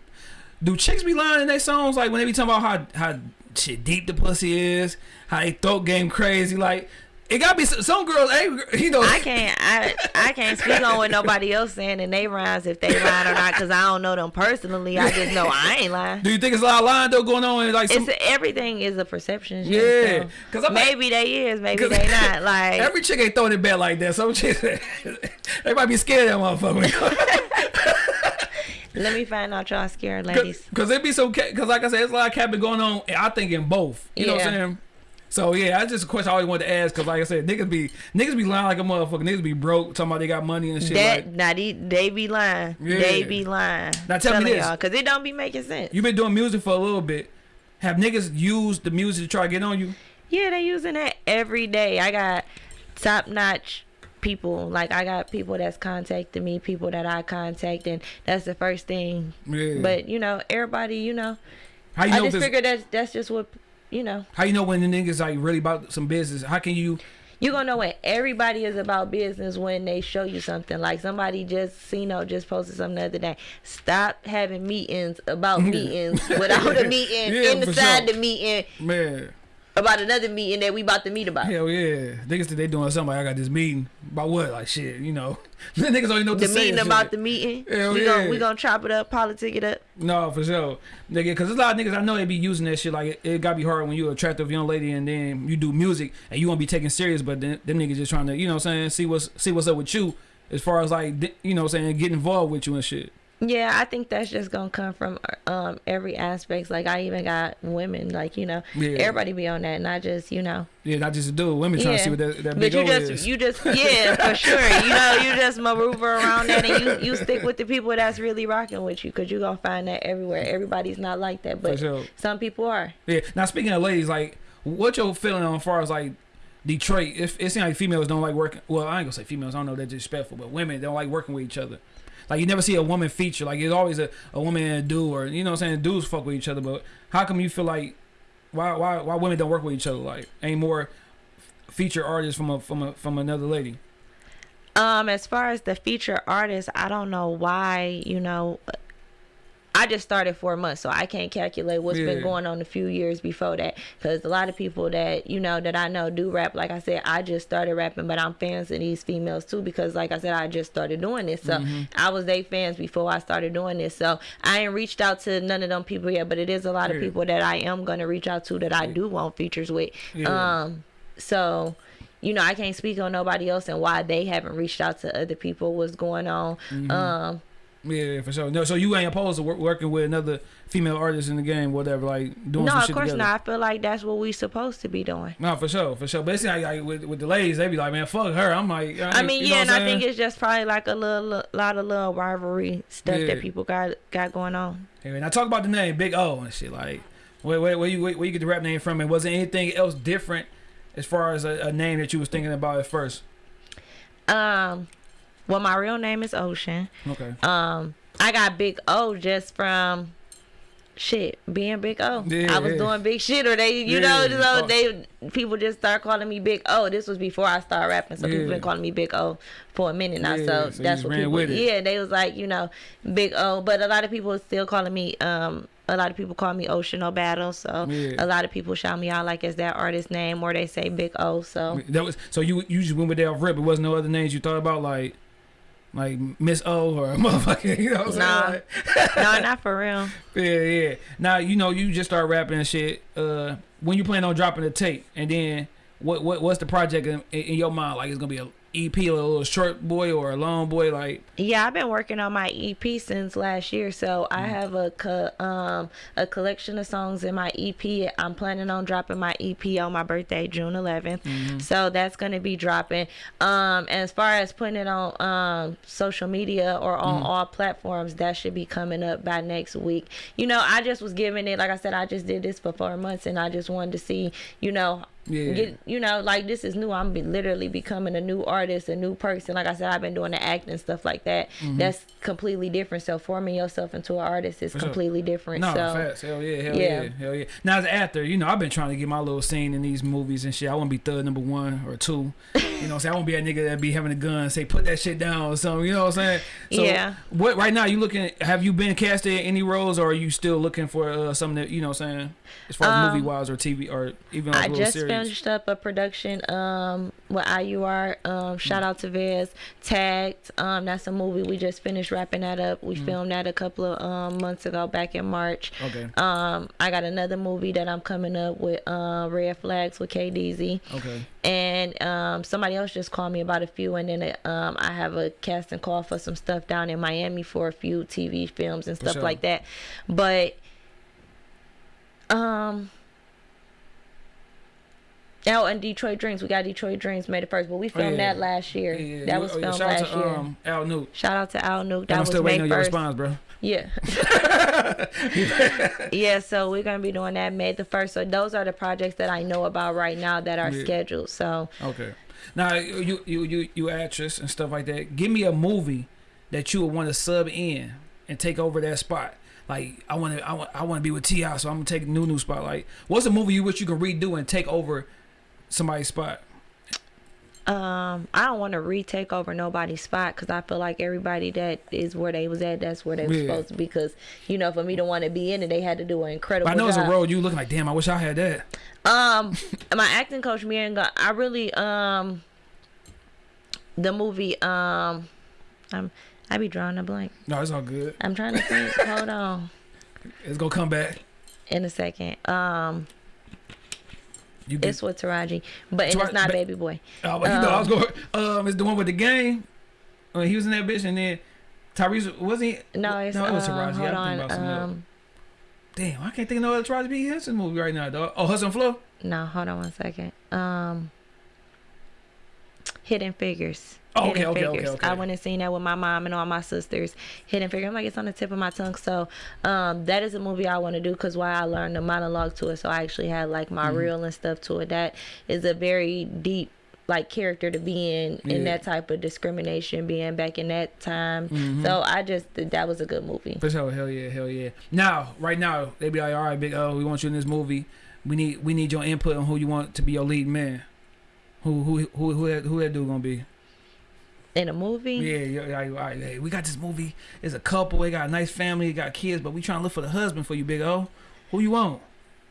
Do chicks be lying in their songs? Like when they be talking about how, how shit deep the pussy is, how they throat game crazy. Like, it gotta be some, some girls, hey, you know. I can't I I can't speak on what nobody else saying in they rhymes if they lying or not because I don't know them personally. I just know I ain't lying. do you think it's a lot of lying though going on? Like some, It's everything is a perception. shit, Yeah, because like- maybe they is, maybe they not. Like Every chick ain't throwing it back like that. Some chicks, they might be scared of that motherfucker. let me find out y'all scared ladies. Cause it be so, cause like I said, it's a lot of capping going on. I think in both. You know what I'm saying? So yeah, that's just a question I always wanted to ask. Cause like I said, niggas be niggas be lying like a motherfucker. Niggas be broke, talking about they got money and shit. That like, now they, they be lying. They be lying. Now tell me this. y'all, cause it don't be making sense. you been doing music for a little bit. Have niggas used the music to try to get on you? Yeah, they using that every day. I got top notch people. Like I got people that's contacting me, people that I contact, and that's the first thing. Yeah. But you know, everybody, you know, how you I know if just figured that's that's just what you know. how you know when the niggas like really about some business? How can you? You gonna know when everybody is about business when they show you something. Like somebody just, you know, just posted something the other day. Stop having meetings about meetings without a meeting Yeah, inside sure. the meeting Man, about another meeting that we about to meet about. hell yeah, niggas they doing something. Like, I got this meeting about what? Like shit, you know. the niggas only know what The meeting about shit. the meeting. Hell we yeah. gonna we gonna chop it up, politic it up. No, for sure, nigga. Cause a lot of niggas I know they be using that shit. Like it, it gotta be hard when you attractive young lady and then you do music and you want to be taken serious, but then them niggas just trying to, you know, what I'm saying, see what's see what's up with you as far as like, you know, what I'm saying, get involved with you and shit. Yeah, I think that's just gonna come from um every aspect. Like I even got women, like you know, Yeah. everybody be on that, not just you know. Yeah, not just a dude. Women trying to see what that, that But you just is. you just yeah for sure. You know you just maneuver around that and you you stick with the people that's really rocking with you because you gonna find that everywhere. Everybody's not like that, but sure. some people are. Yeah. Now speaking of ladies, like, what your feeling on far as like Detroit? If it seems like females don't like working. Well, I ain't gonna say females. I don't know they're disrespectful, but women don't like working with each other. Like you never see a woman feature. Like it's always a, a woman and a dude, or you know what I'm saying. Dudes fuck with each other, but how come you feel like why why why women don't work with each other? Like ain't more feature artists from a from a from another lady. Um, as far as the feature artist, I don't know why, you know, I just started four months, so I can't calculate what's Yeah. been going on a few years before that. Because a lot of people that you know that I know do rap. Like I said, I just started rapping, but I'm fans of these females too. Because like I said, I just started doing this, so Mm-hmm. I was they fans before I started doing this. So I ain't reached out to none of them people yet, but it is a lot of people that I am gonna reach out to that I do want features with. Yeah. Um, so you know, I can't speak on nobody else and why they haven't reached out to other people, what's going on. Mm-hmm. Um, Yeah, for sure. No, so you ain't opposed to wor- working with another female artist in the game, whatever, like doing no, of course together. not. I feel like that's what we supposed to be doing. No, for sure, for sure. But it's like, like with, with the ladies, they be like, man, fuck her. I'm like, I mean, yeah, and I'm think it's just probably like a little, lot of little rivalry stuff Yeah. that people got got going on. Hey, and I talk about the name Big O and shit. Like, where, where, where you where, you get the rap name from? And was there anything else different as far as a, a name that you was thinking about at first? Um, well, my real name is Ocean. Okay. Um, I got Big O just from shit being Big O. Yeah, I was yeah. doing big shit, or they, you Yeah. know, so they people just start calling me Big O. This was before I started rapping, so people been calling me Big O for a minute now. So, so that's what people. Yeah, they was like, you know, Big O, but a lot of people still calling me. Um, a lot of people call me Ocean O Battle, so Yeah. a lot of people shout me out like it's that artist name, or they say Big O. So That was so you you just went with that off rip. It wasn't no other names you thought about like like Miss O or a motherfucker. You know what I'm Nah. saying? Like, no, not for real. yeah, yeah. Now you know you just start rapping and shit. Uh, when you plan on dropping the tape, and then what what what's the project in, in your mind? Like it's gonna be a EP, a little short boy or a long boy? Like Yeah, I've been working on my EP since last year, so I have a co- um a collection of songs in my EP. I'm planning on dropping my EP on my birthday, June 11th. So that's gonna be dropping. Um, as far as putting it on um social media or on all platforms, that should be coming up by next week. You know, I just was giving it, like I said, I just did this for four months, and I just wanted to see, you know, Yeah. get you know like this is new i'm be literally becoming a new artist a new person like i said i've been doing the acting and stuff like that that's completely different so forming yourself into an artist is Mm-hmm. sure. completely different No, so facts. Hell yeah, hell yeah. Yeah. hell yeah. Now as an actor, you know, I've been trying to get my little scene in these movies and shit. I want to be third number one or two. You know, what I'm saying I won't be a nigga that be having a gun say put that shit down or something. You know what I'm saying? So Yeah. What right now you looking? Have you been casted in any roles, or are you still looking for uh, something that you know what I'm saying as far as Um, movie wise or TV or even I a little just series? Finished up a production um with IUR. Um, shout out to Vez. Tagged. Um, that's a movie we just finished wrapping that up. We filmed that a couple of um months ago, back in March. Okay. Um, I got another movie that I'm coming up with. Uh, Red Flags with KDZ. Okay. and um, somebody else just called me about a few and then it, um, i have a casting call for some stuff down in miami for a few tv films and stuff sure. like that but um Oh, and Detroit Dreams. We got Detroit Dreams made it first, but we Oh, filmed yeah. that last year. Yeah, yeah, that was oh, filmed shout out last to, year. Um, Al Nuke. Shout out to Al Nuke. That I'm was still waiting on your response, bro. Yeah. yeah, so we're gonna be doing that May the first. So those are the projects that I know about right now that are scheduled. So Okay. Now you you you you actress and stuff like that. Give me a movie that you would want to sub in and take over that spot. Like I want to I want I want to be with Ti, so I'm gonna take a new new spot. Like what's a movie you wish you could redo and take over somebody's spot? Um, I don't want to retake over nobody's spot because I feel like everybody that is where they was at, that's where they was Yeah. supposed to be. Because you know, for me to want to be in it, they had to do an incredible But I know it's a job. road you look like damn. I wish I had that. Um, my acting coach, me and I really um, the movie um, I'm I be drawing a blank. No, it's all good. I'm trying to think. Hold on, It's gonna come back. in a second. Um, You get, it's with Taraji, but and Tara- it's not ba- Baby Boy. oh, but you know I was going. Um, it's the one with the game. When he was in that bitch, and then Tyrese was he? No, it's no, it was um, Taraji. hold I'm thinking on. about something else. Um, Damn, I can't think of no other Taraji P Henson movie right now, dog. Oh, Hustle and Flow. no, hold on one second. Um, Hidden Figures. Oh, okay, Hidden okay, okay, Figures. okay. I went and seen that with my mom and all my sisters. Hidden Figures. I'm like, it's on the tip of my tongue. So, um, that is a movie I want to do because why I learned the monologue to it. So I actually had like my Mm-hmm. reel and stuff to it. That is a very deep like character to be in in that type of discrimination being back in that time Mm-hmm. so i just that was a good movie For sure, hell yeah, hell yeah. Now, right now, they be like, all right, big O, we want you in this movie. We need we need your input on who you want to be your lead man. Who who who who that, who that dude gonna be? In a movie Yeah, yeah, yeah, hey, we got this movie. It's a couple. They got a nice family. They got kids, but we trying to look for the husband for you, big O. Who you want?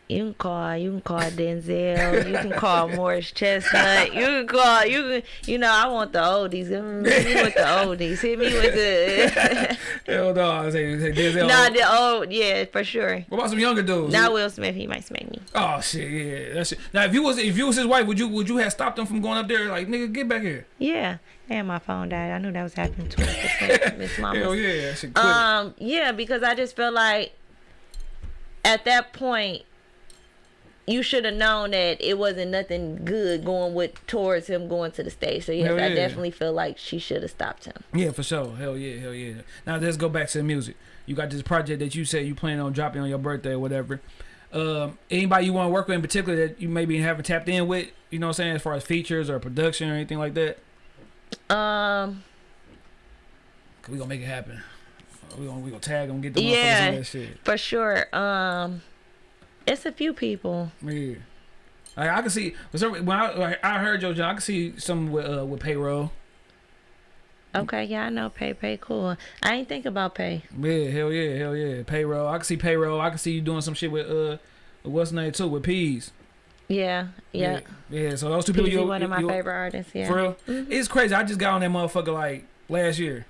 You can call. You can call Denzel. You can call Morris Chestnut. You can call. You can. You know, I want the oldies. Hit me with the oldies. Hit me with the. Hell no, say, say Denzel. nah, the old. Yeah, for sure. what about some younger dudes? Not Will Smith. He might smack me. Oh shit, yeah, that's it. Now, if you was if you was his wife, would you would you have stopped him from going up there? Like, nigga, get back here. Yeah. And my phone died. I knew that was happening to. Miss Mama. Hell yeah, that shit quick. Um, yeah, because I just felt like at that point you should have known that it wasn't nothing good going with towards him going to the stage. So yes, Hell I yeah. definitely feel like she should have stopped him. Yeah, for sure. Hell yeah, hell yeah. Now let's go back to the music. You got this project that you said you plan on dropping on your birthday or whatever. Um, anybody you want to work with in particular that you maybe haven't tapped in with, you know what I'm saying, as far as features or production or anything like that? Um, we gonna make it happen. We gonna we gonna tag them, get the Yeah. motherfuckers on that shit. for sure. Um, it's a few people. Yeah. Like, I can see when I like, I heard Joe John, I can see some with uh, with payroll. Okay, yeah, I know Pay Pay cool. I ain't think about Pay. Yeah, hell yeah, hell yeah. Payroll. I can see payroll. I can see you doing some shit with uh, what's the name too with peas. Yeah, yeah. yeah. Yeah, So those two people, you one of my you- favorite artists. Yeah. For real, Mhm. it's crazy. I just got on that motherfucker like last year.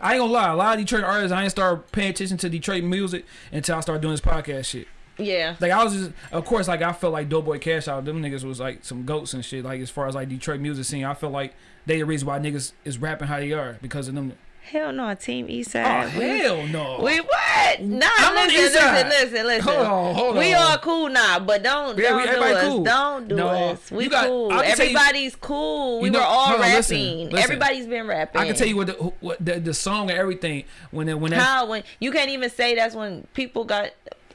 I ain't gonna lie. A lot of Detroit artists, I ain't start paying attention to Detroit music until I started doing this podcast shit. Yeah. Like I was just, of course, like I felt like Doughboy Cash Out, them niggas was like some goats and shit. Like as far as like Detroit music scene, I feel like they the reason why niggas is rapping how they are because of them. Hell no, Team Oh Eastside. we, hell no! we what? Nah, I'm on the listen, east side. listen, listen, listen. Hold on, hold on. we on. all cool now, but don't Yeah, we- don't do everybody us. cool. Don't do No, us. We you got- cool. I can you- Everybody's cool. We You know- were all on, rapping. listen, listen. Everybody's been rapping. I can tell you what the what the, the song and everything when it, when that how when you can't even say that's when people got.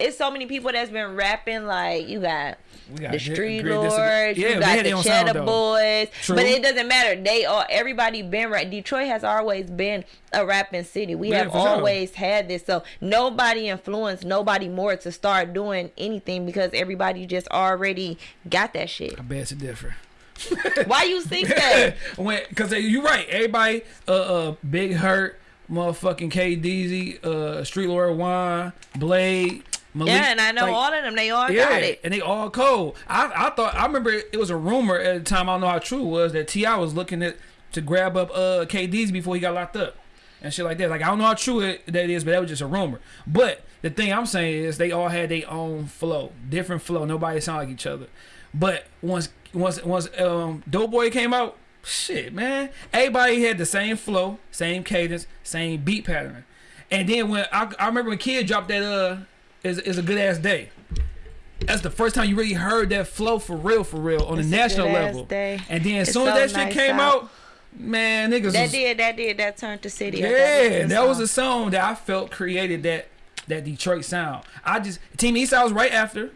It's so many people that's been rapping. Like you got got the Street Lords, yeah, you got the their own sound, Cheddar. Boys, True. but it doesn't matter. They all everybody been rap. Detroit has always been a rapping city. We Yeah, have for sure. always had this. So nobody influenced nobody more to start doing anything because everybody just already got that shit. I bet it's different. Why you think that? when because you're right. Everybody, uh, uh, Big Herk, motherfucking K Deezy, uh, Street Lord Juan, Blade. Malik, yeah, and I know like, all of them. They all Yeah, got it. and they all cold. I, I thought I remember it was a rumor at the time. I don't know how true it was that Ti was looking at to grab up uh KD's before he got locked up and shit like that. Like I don't know how true it that is, but that was just a rumor. But the thing I'm saying is they all had their own flow, different flow. Nobody sound like each other. But once once once um Doughboy came out, shit, man, everybody had the same flow, same cadence, same beat pattern. And then when I, I remember when Kid dropped that uh is is a good ass day. That's the first time you really heard that flow for real, for real on It's the a national level. day. And then as It's soon as so that shit came out. out, man, niggas That was, did, that did, that turned the city. yeah, that was a song that I felt created that that Detroit sound. I just Team Eastside was right after.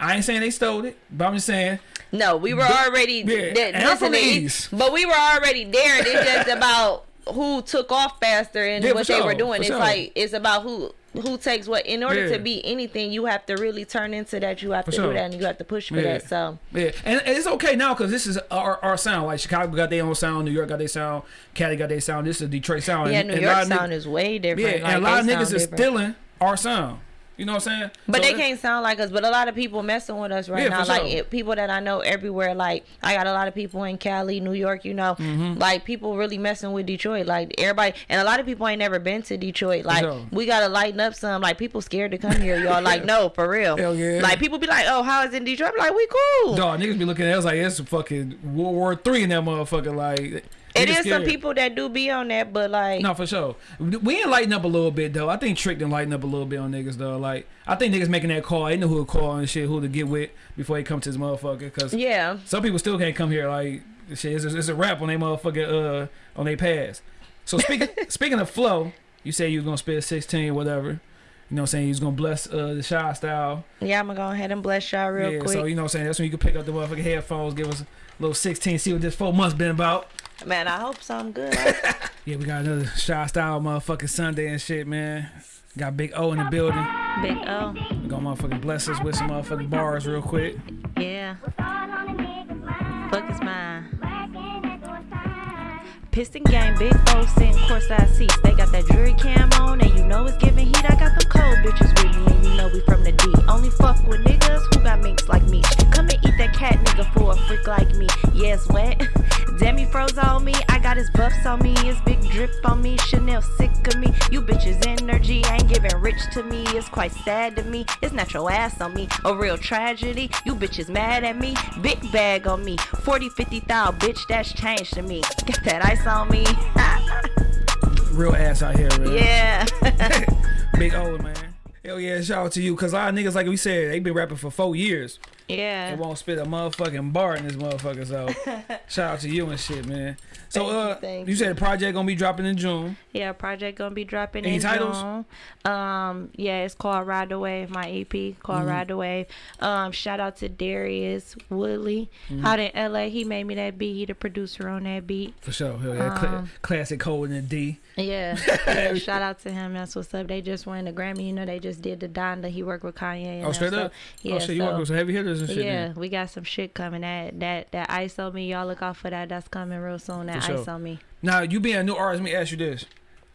I ain't saying they stole it, but I'm just saying No, we were But- already yeah, th- and from the listening, East. but we were already there. and It's just about who took off faster and Yeah, what they sure, were doing. It's sure. like it's about who who takes what. In order Yeah. to be anything, you have to really turn into that. You have For to sure. do that, and you have to push for Yeah. that. So Yeah, and, and it's okay now because this is our, our sound. Like Chicago got their own sound, New York got their sound, Cali got their sound. This is Detroit sound. yeah, and, New and York sound is way different. Yeah, like, and a lot of niggas is stealing our sound. You know what I'm saying? But So they can't sound like us. But a lot of people messing with us right Yeah, now. Like it, people that I know everywhere. Like I got a lot of people in Cali, New York. You know, Mm-hmm. like people really messing with Detroit. Like everybody, and a lot of people ain't never been to Detroit. Like sure. we gotta lighten up some. Like people scared to come here. Y'all like no for real. Hell yeah. Like people be like, oh, how is it in Detroit? I'm like we cool. Dog, niggas be looking at us like it's fucking World War Three in that motherfucker. Like it is some people that do be on that, but like No, for sure. We ain't lighten up a little bit though. I think Trick done lighten up a little bit on niggas though. Like I think niggas making that call. They know who to call and shit, who to get with before they come to this motherfucker. Cause yeah. some people still can't come here. Like shit, it's a, it's a rap on they motherfucker uh on they pass. So speaking speaking of flow, you say you was gonna spit sixteen whatever. You know what I'm saying? You was gonna bless uh the shy style. Yeah, I'm gonna go ahead and bless y'all real yeah, quick. so you know what I'm saying? That's when you can pick up the motherfucking headphones, give us a little sixteen, see what this four months been about. Man, I hope something good. Yeah, we got another shy style motherfucking Sunday and shit, man. Got Big O in the building. Big O. We gonna motherfucking bless us with some motherfucking bars real quick. Yeah. Fuck is mine. Piston game, big foes sitting courtside seats. They got that jury cam on, and you know it's giving heat. I got them cold bitches with me, and you know we from the D. Only fuck with niggas who got minks like me. Come and eat that cat nigga for a freak like me. Yes, wet. Demi froze on me. I got his buffs on me. His big drip on me. Chanel sick of me. You bitches energy ain't giving rich to me. It's quite sad to me. It's not your ass on me. A real tragedy. You bitches mad at me. Big bag on me. 40, 50 thou, bitch, that's changed to me. Got that ice on me. Real ass out here, man. yeah. Big old man. Hell yeah, shout out to you. Cause a lot of niggas, like we said, they been rapping for four years. Yeah. won't spit a motherfucking bar in this motherfucker. So shout out to you and shit, man. So you, uh thank you said the project gonna be dropping in June. Yeah, project gonna be dropping Any in titles? June. Um, yeah, it's called Ride the Wave, my EP called Mm-hmm. Ride the Wave. Um, shout out to Darius Woodley Mm-hmm. out in LA. He made me that beat. He the producer on that beat. For sure. Hell yeah. Cla- Um, classic in the D. Yeah. yeah, shout out to him. That's what's up. They just won the Grammy. You know, they just did the Donda. He worked with Kanye. And Oh, straight so, up? Oh, yeah. oh shit, you so- work with some heavy hitters and shit. yeah, then. we got some shit coming. That that that ice on me. Y'all look out for that. That's coming real soon. That For sure. ice on me. Now you being a new artist, let me ask you this.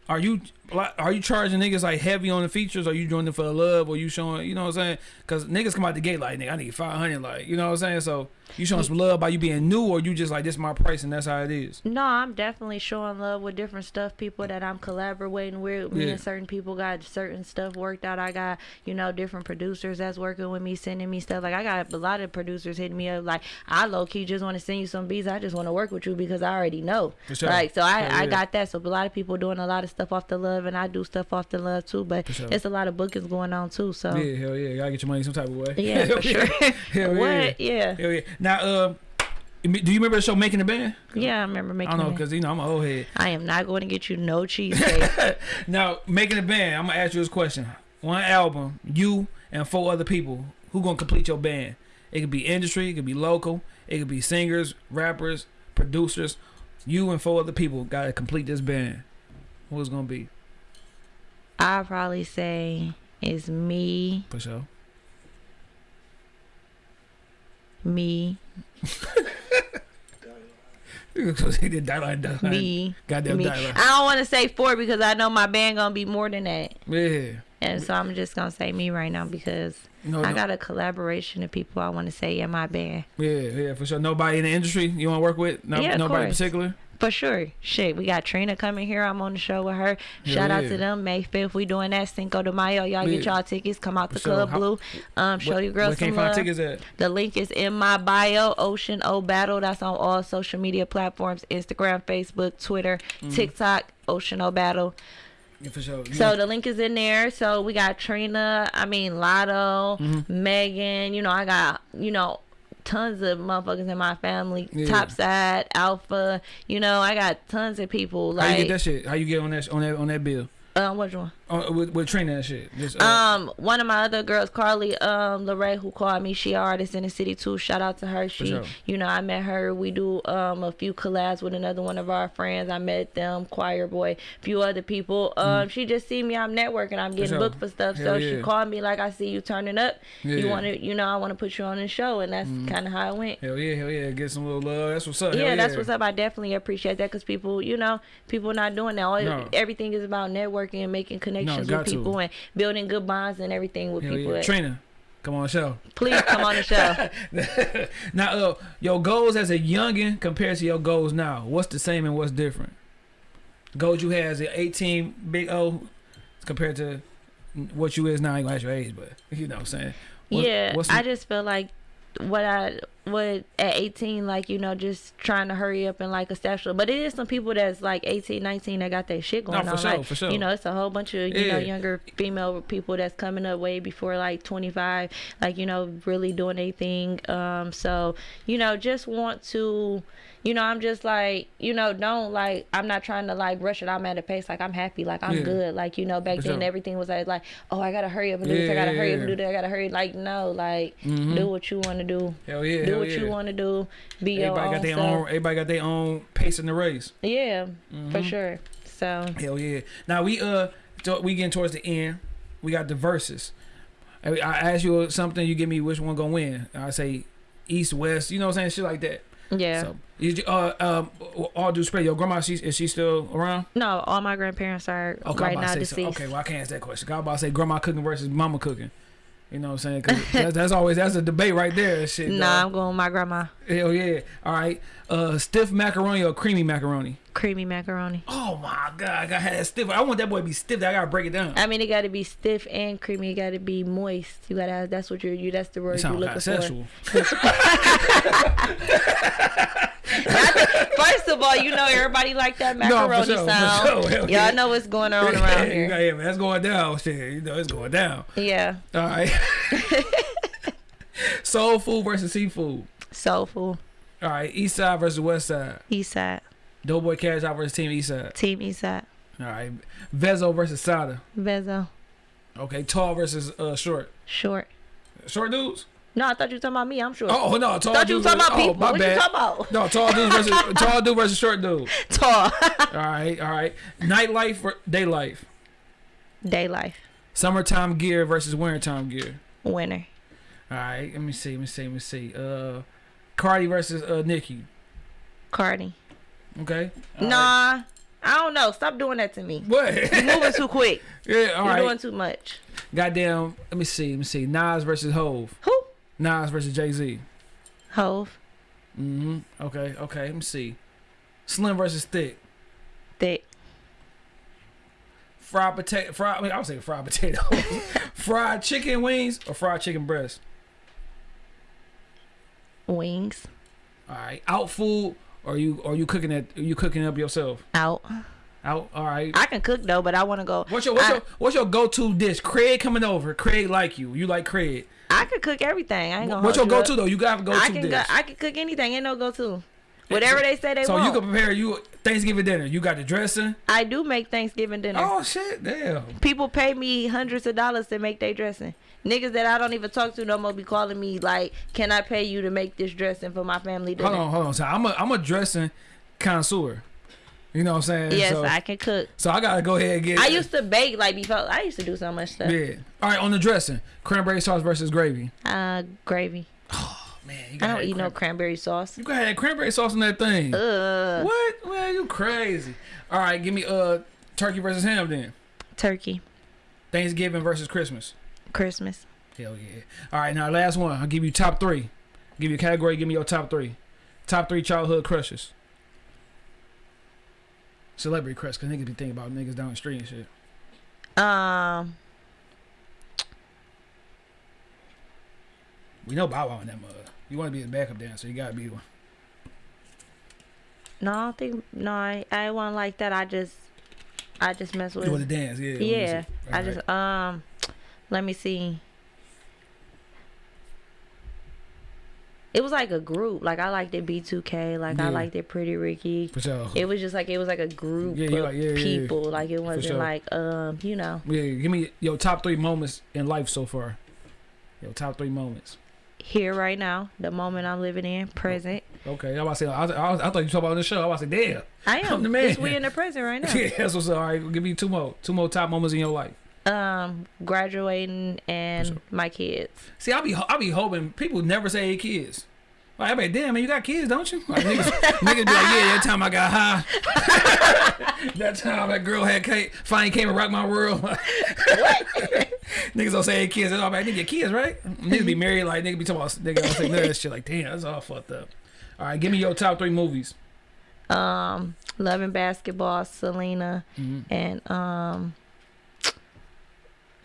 are you are you charging niggas like heavy on the features? Or are you doing it for the love? Or you showing, you know what I'm saying? Because niggas come out the gate like, nigga, I need 500, like, you know what I'm saying? So you showing some love by you being new, or you just like, this is my price and that's how it is? No, I'm definitely showing love with different stuff. People that I'm collaborating with. Me Yeah. and certain people got certain stuff worked out. I got, you know, different producers that's working with me, sending me stuff. Like I got a lot of producers hitting me up. Like I low key just want to send you some beats. I just want to work with you because I already know. For sure. Like so, I Hell I got that. So a lot of people doing a lot of stuff off the love, and I do stuff off the love too. But sure. it's a lot of bookings going on too. So Yeah, hell yeah. Gotta get your money some type of way. yeah, for sure. Hell yeah. what? Yeah. Hell yeah. Now, uh, do you remember the show Making the Band? Yeah, I remember I making. don't know, because, you know, I'm an old head. I am not going to get you no cheesecake. Now, Making the Band, I'm going to ask you this question. One album, you and four other people, who going to complete your band? It could be industry, it could be local, it could be singers, rappers, producers. You and four other people got to complete this band. Who's going to be? I probably say it's me, For sure. me, he did Dylan, Dylan. me, Goddamn me. Dylan. I don't want to say four because I know my band gonna be more than that, Yeah. and so I'm just gonna say me right now because No, I no- got a collaboration of people I want to say in my band Yeah, yeah, for sure. Nobody in the industry you want to work with? No, Yeah, nobody in particular? For sure. Shit, we got Trina coming here. I'm on the show with her. Shout out yeah. to them. May 5th, we doing that Cinco de Mayo. Y'all get y'all tickets. Come out the sure. Club How- Blue. Um, show Where- your girls some love. tickets at? The link is in my bio, Ocean O Battle. That's on all social media platforms Instagram, Facebook, Twitter, Mm-hmm. TikTok, Ocean O Battle. Yeah, for sure. You So the link is in there. So we got Trina, I mean, Latto, Mm-hmm. Megan. You know, I got, you know, tons of motherfuckers in my family. Yeah. Topside, Alpha. You know, I got tons of people. how you get Like, that shit? How you get on that on that on that bill? um, which one? On, with, with Trina and shit. Just, uh, Um, one of my other girls, Carly, um, Lorraine, who called me, she artist in the city too. Shout out to her. She, sure. you know, I met her. We do um a few collabs with another one of our friends. I met them, Choir Boy, a few other people. Um, she just see me. I'm networking. I'm getting Mm. sure. booked for stuff. Hell so yeah. she called me like, I see you turning up. Yeah. Mm. You want to, you know, I want to put you on the show, and that's kind of how it went. hell yeah, hell yeah. Get some little love. That's what's up. Yeah, Hell that's what's up. I definitely appreciate that because people, you know, people not doing that. All, No. Everything is about networking and making connections got with to. people and building good bonds and everything with Hell people. yeah. Trina, come on the show. Please come on the show. now, uh, your goals as a youngin compared to your goals now, what's the same and what's different? Goals you had as an 18 big O compared to what you is now. I ain't gonna ask your age, but you know what I'm saying. What- yeah, what's I just feel like what I what at 18 like you know just trying to hurry up and like establish but it is some people that's like 18 19 that got that shit going for on sure, like for sure. you know it's a whole bunch of you know younger female people that's coming up way before like 25 like you know really doing anything um so you know just want to you know i'm just like you know don't like i'm not trying to like rush it i'm at a pace like i'm happy like i'm Yeah. good like you know back For then sure. everything was like, like oh i gotta hurry up and do this i gotta hurry up and do that i gotta hurry like no like Mhm. do what you want to do Hell yeah, do hell what yeah. you want to do be your Everybody own got their self. own. Everybody got their own pace in the race. yeah for Mhm. sure so Hell yeah. Now we uh we getting towards the end. We got the verses. I, I ask you something, you give me which one gonna win. I say east, west. You know what I'm saying? Shit like that. yeah So you uh um all due spread. Your grandma, she is she still around? no all my grandparents are Okay, right now say so. deceased Okay, well I can't ask that question. I about to say grandma cooking versus mama cooking. You know what I'm saying? 'Cause that's, that's always that's a debate right there. Shit. nah dog. i'm going with my grandma Hell yeah. All right. Uh, stiff macaroni or creamy macaroni? creamy macaroni Oh my god, I gotta have that stiff. I want that boy to be stiff. I gotta break it down. I mean, it got to be stiff and creamy. It got to be moist. You gotta. Have, that's what you're. You. That's the word you're sounds looking for. sexual. First of all, you know everybody like that No, macaroni sure, for sound. sure. Y'all yeah. know what's going on around yeah, here. man, that's going down. Shit, you know it's going down. Yeah, All right. Soul food versus seafood. Soul food. All right. East side versus west side. East side, Doughboy Cash Out versus Team East side. team East side. All right. Vezzo versus Sada. Vezzo, Okay. Tall versus uh short. short. Short dudes. No, I thought you were talking about me. I'm sure. Oh no, tall thought you were talking about people. Oh, my what bad. you talking about? No, tall dudes versus tall dude versus short dude. Tall. All right, all right. Nightlife or day life. Day life. Summertime gear versus wintertime gear. Winner. All right, let me see, let me see, let me see. Uh, Cardi versus uh Nicki. Cardi. Okay. All right. Nah. I don't know. Stop doing that to me. What? You moving too quick. yeah, all You're right. doing too much. Goddamn. Let me see. Let me see. Nas versus Hove. Who? Nas versus Jay Z. Hove. Mm-hmm. Okay. Okay. Let me see. Slim versus Thick. Thick. Fried potato. Fried. I mean, I would say fried potato. fried chicken wings or fried chicken breast. Wings. All right. Out food or you or you cooking it? You cooking up yourself? Out. Out. All right. I can cook though, but I want to go. What's your what's I, your what's your go to dish? Craig coming over. Craig like you. You like Craig. I could cook everything. I ain't gonna. What's your go to though? You got to go I to can dish. go. I can cook anything. Ain't no go to. Whatever they say they so want. you can prepare you Thanksgiving dinner. You got the dressing. I do make Thanksgiving dinner. Oh shit! Damn. People pay me hundreds of dollars to make their dressing. Niggas that I don't even talk to no more be calling me like, "Can I pay you to make this dressing for my family dinner?" Hold on, hold on. So I'm a I'm a dressing connoisseur. You know what I'm saying? Yes, so, I can cook. So I gotta go ahead and get. I used to bake like before. I used to do so much stuff. Yeah. All right, on the dressing, cranberry sauce versus gravy. Uh, gravy. Oh man, you I don't eat no cranberry sauce. You gotta have cranberry sauce on that thing. Uh, What? Man, you crazy. All right, give me uh turkey versus ham then. turkey. Thanksgiving versus Christmas. Christmas. Hell yeah. All right, now last one. I'll give you top three. give you a category. Give me your top three. Top three childhood crushes. Celebrity crush, cause niggas be thinking about niggas down the street and shit. Um, We know Bow Wow in that mug. You want to be his backup dancer, you gotta be one. no, I don't think. No, I, I wasn't like that. I just, I just mess with. You want to dance, yeah. yeah, I Alright. just um, let me see. It was like a group. Like I liked it B2K. Like Yeah. I liked it Pretty Ricky. for sure. It was just like it was like a group Yeah, of like- yeah, people. Like it wasn't sure. like um, you know, Yeah, give me your top three moments in life so far. Your top three moments. here right now, the moment I'm living in, present. Okay, I was about to say. I, was, I, was, I thought you talking about on the show. I was about to say, damn. I I'm the man. This we in the present right now. Yeah, that's what's up. All right, give me two more. Two more top moments in your life. Um, graduating and sure. my kids. See, i'll be i'll be hoping people never say kids. Like, I be like, damn man, you got kids, don't you? Like, niggas, niggas be like, yeah, that time I got high. that time that girl had finally came and rocked my world. niggas don't say kids at all. I think your kids, right? Niggas be married, like niggas be talking about niggas don't say none of that shit. Like, damn, that's all fucked up. All right, give me your top three movies. Um, loving basketball, Selena, Mhm. and um,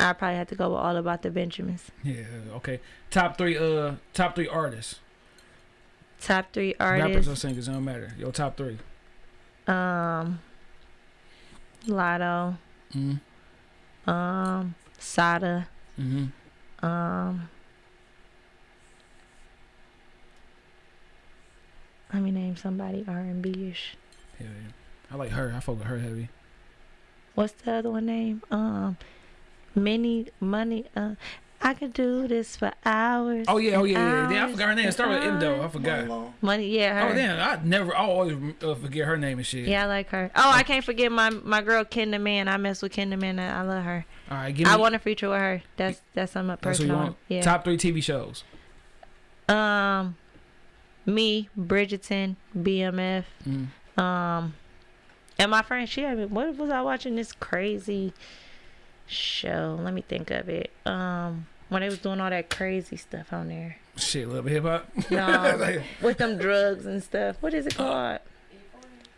I probably had to go with all about the Benjamins. Yeah, okay. Top three, uh, top three artists, Top three rappers or artists. singers, don't matter. Your top three. Um, Latto. Mm-hmm. Um, Sada. Mm-hmm. Um, let me name somebody R and B ish. Hell yeah. I like her. I fuck with her heavy. What's the other one name? Um, Many Money. Uh, I could do this for hours. Oh yeah, oh yeah, yeah. yeah. I forgot her name. Start with M though. I forgot. Money, yeah, her. Oh damn, I never, I always uh, forget her name and shit. Yeah, I like her. Oh, I can't forget my my girl Kenda Man. I mess with Kenda Man. I, I love her. All right, give me. I want a feature with her. That's that's something that's what you personal. want. Yeah. Top three TV shows. Um, me, Bridgerton, BMF. Mm. Um, and my friend, she had me. What was I watching this crazy show? Let me think of it. Um, when they was doing all that crazy stuff on there. Shit, little hip hop. No, with them drugs and stuff. What is it called?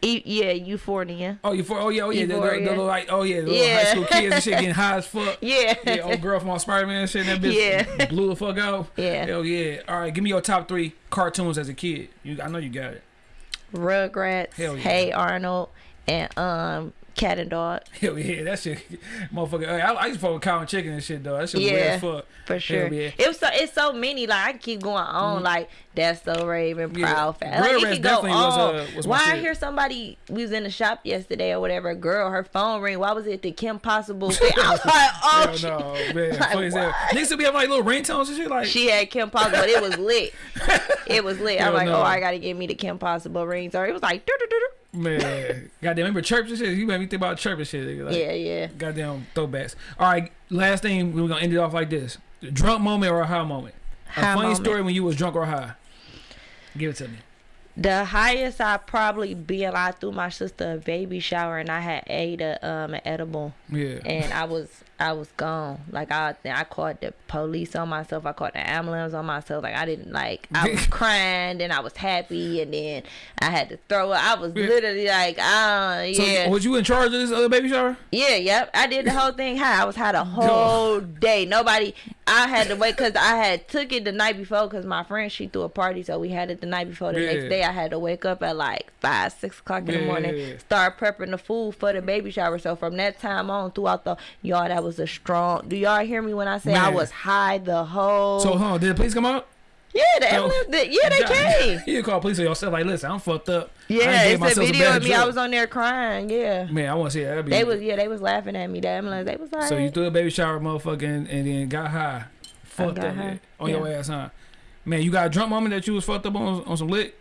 E- yeah, Euphoria. oh, you for? Oh yeah, oh yeah. The, the, the, little like, oh yeah, the little Yeah. high school kids and shit getting high as fuck. Yeah. Yeah, old girl from all Spider Man shit. That bitch Yeah. blew the fuck out. Yeah. Hell yeah. All right, give me your top three cartoons as a kid. You, I know you got it. Rugrats. Hell yeah. Hey Arnold and um Cat and Dog Hell yeah, that shit, motherfucker. I, I used to fuck with cow and chicken and shit though. That shit was weird Yeah. as fuck. for sure. yeah. It was so it's so many. Like I can keep going on. Like that's so Raven, Yeah. Proud Fat. Like, it can go definitely was, on. uh, was Why I hear somebody we was in the shop yesterday or whatever. A girl, her phone ring. Why was it the Kim Possible? thing? I was like, oh, Hell no, man. Like, hell. Niggas to be having like little ringtones and shit. Like, She had Kim Possible, but it was lit. It was lit. I'm like, no. oh, I gotta give me the Kim Possible rings. Or it was like. Man. Goddamn, remember chirps and shit? You made me think about chirp and shit. Like, yeah, yeah. Goddamn throwbacks. All right, last thing, we're going to end it off like this. Drunk moment or a high moment? A funny moment. story when you was drunk or high. Give it to me. The highest I probably been, I threw my sister a baby shower and I had ate a um an edible Yeah. and I was I was gone. Like I I called the police on myself. I called the ambulance on myself. Like I didn't like I was crying, then I was happy, and then I had to throw it. I was Yeah. literally like, ah, So yeah, was you in charge of this other baby shower? yeah, yep. I did the whole thing high. I was high the whole day. Nobody. I had to wait because I had took it the night before because my friend she threw a party, so we had it the night before. The Yeah. next day I had to wake up at like five, six o'clock in Yeah, the morning, start prepping the food for the baby shower. So from that time on, throughout the y'all, that was a strong. Do y'all hear me when I say I was high the whole? So, huh? Did the police come out? yeah, the so- did- yeah, they came. You call police on yourself like, listen, I'm fucked up. Yeah, it's a video of me. I was on there crying. Yeah. Man, I want to see that. They was yeah, they was laughing at me. The ambulance, they was like, So you threw a baby shower, motherfucking, and then got high, fucked got up high, on your ass, huh? Man, you got a drunk moment that you was fucked up on on some lick,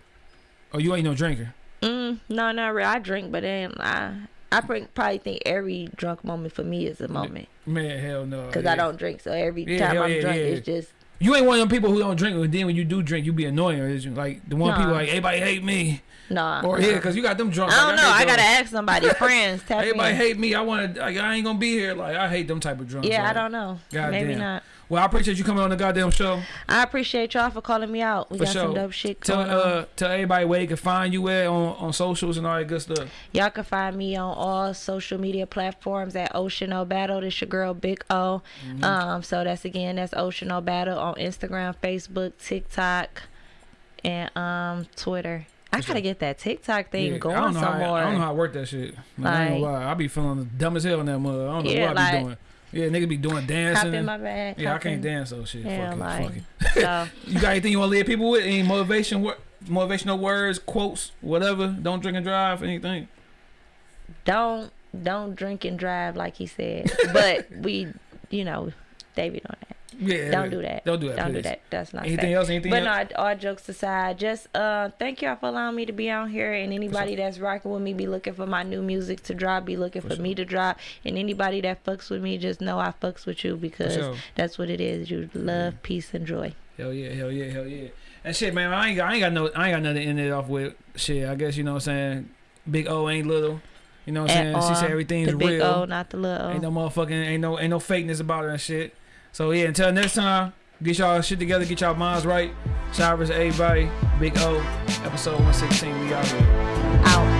or you ain't no drinker? Mm, no, not really. I drink, but then I, I probably think every drunk moment for me is a moment Man, hell no. because yeah. I don't drink. So every Yeah, time I'm yeah, drunk, it's just You ain't one of them people who don't drink, and then when you do drink, you be annoying. Or is you like the one Nah. people like everybody hate me, nah. or yeah, because you got them drunk. I don't like, know. I hate gotta those. ask somebody, friends, tap Everybody in. hate me. I want to. Like, I ain't gonna be here. Like I hate them type of drunk. Yeah, I don't know. God Maybe damn. not. Well, I appreciate you coming on the goddamn show. I appreciate y'all for calling me out. We For got sure. some dope shit Tell going on. uh tell everybody where they can find you at on, on socials and all that good stuff. Y'all can find me on all social media platforms at Ocean O Battle. This your girl Big O. Mm-hmm. Um, so that's again that's Ocean O Battle on Instagram, Facebook, TikTok, and um Twitter. I gotta get that TikTok thing Yeah, going I don't know some how, more. I don't know how I work that shit. Like, I Like- lie. I be feeling dumb as hell in that mud. I don't know Yeah, what I be like- doing. Yeah, nigga be doing Hop dancing. in my bag. yeah, I can't in. dance so shit. Yeah, fuck it, like it. so. You got anything you want to leave people with? Any motivation, wor- motivational words, quotes, whatever? Don't drink and drive. Anything? Don't don't drink and drive like he said. But we, you know, David on that. Yeah. Don't do that. Don't do that. Don't do that. That's not Anything safe. else? Anything But else? no, all jokes aside, just uh, thank y'all for allowing me to be on here. And anybody that's rocking with me, be looking for my new music to drop, be looking for, sure. me to drop. And anybody that fucks with me, just know I fucks with you because sure. that's what it is. You love, peace, and joy. Hell yeah, hell yeah, hell yeah. And shit, man, I ain't, got- I ain't got no, I ain't got nothing to end it off with. Shit, I guess you know what I'm saying. Big O ain't little. You know what I'm saying? She said everything's the big real. O, not the little O. Ain't no motherfucking, ain't no, ain't no fakeness about her and shit. So yeah, until next time, get y'all shit together, get y'all minds right. Showers, everybody. Big O, episode 116. We. Out.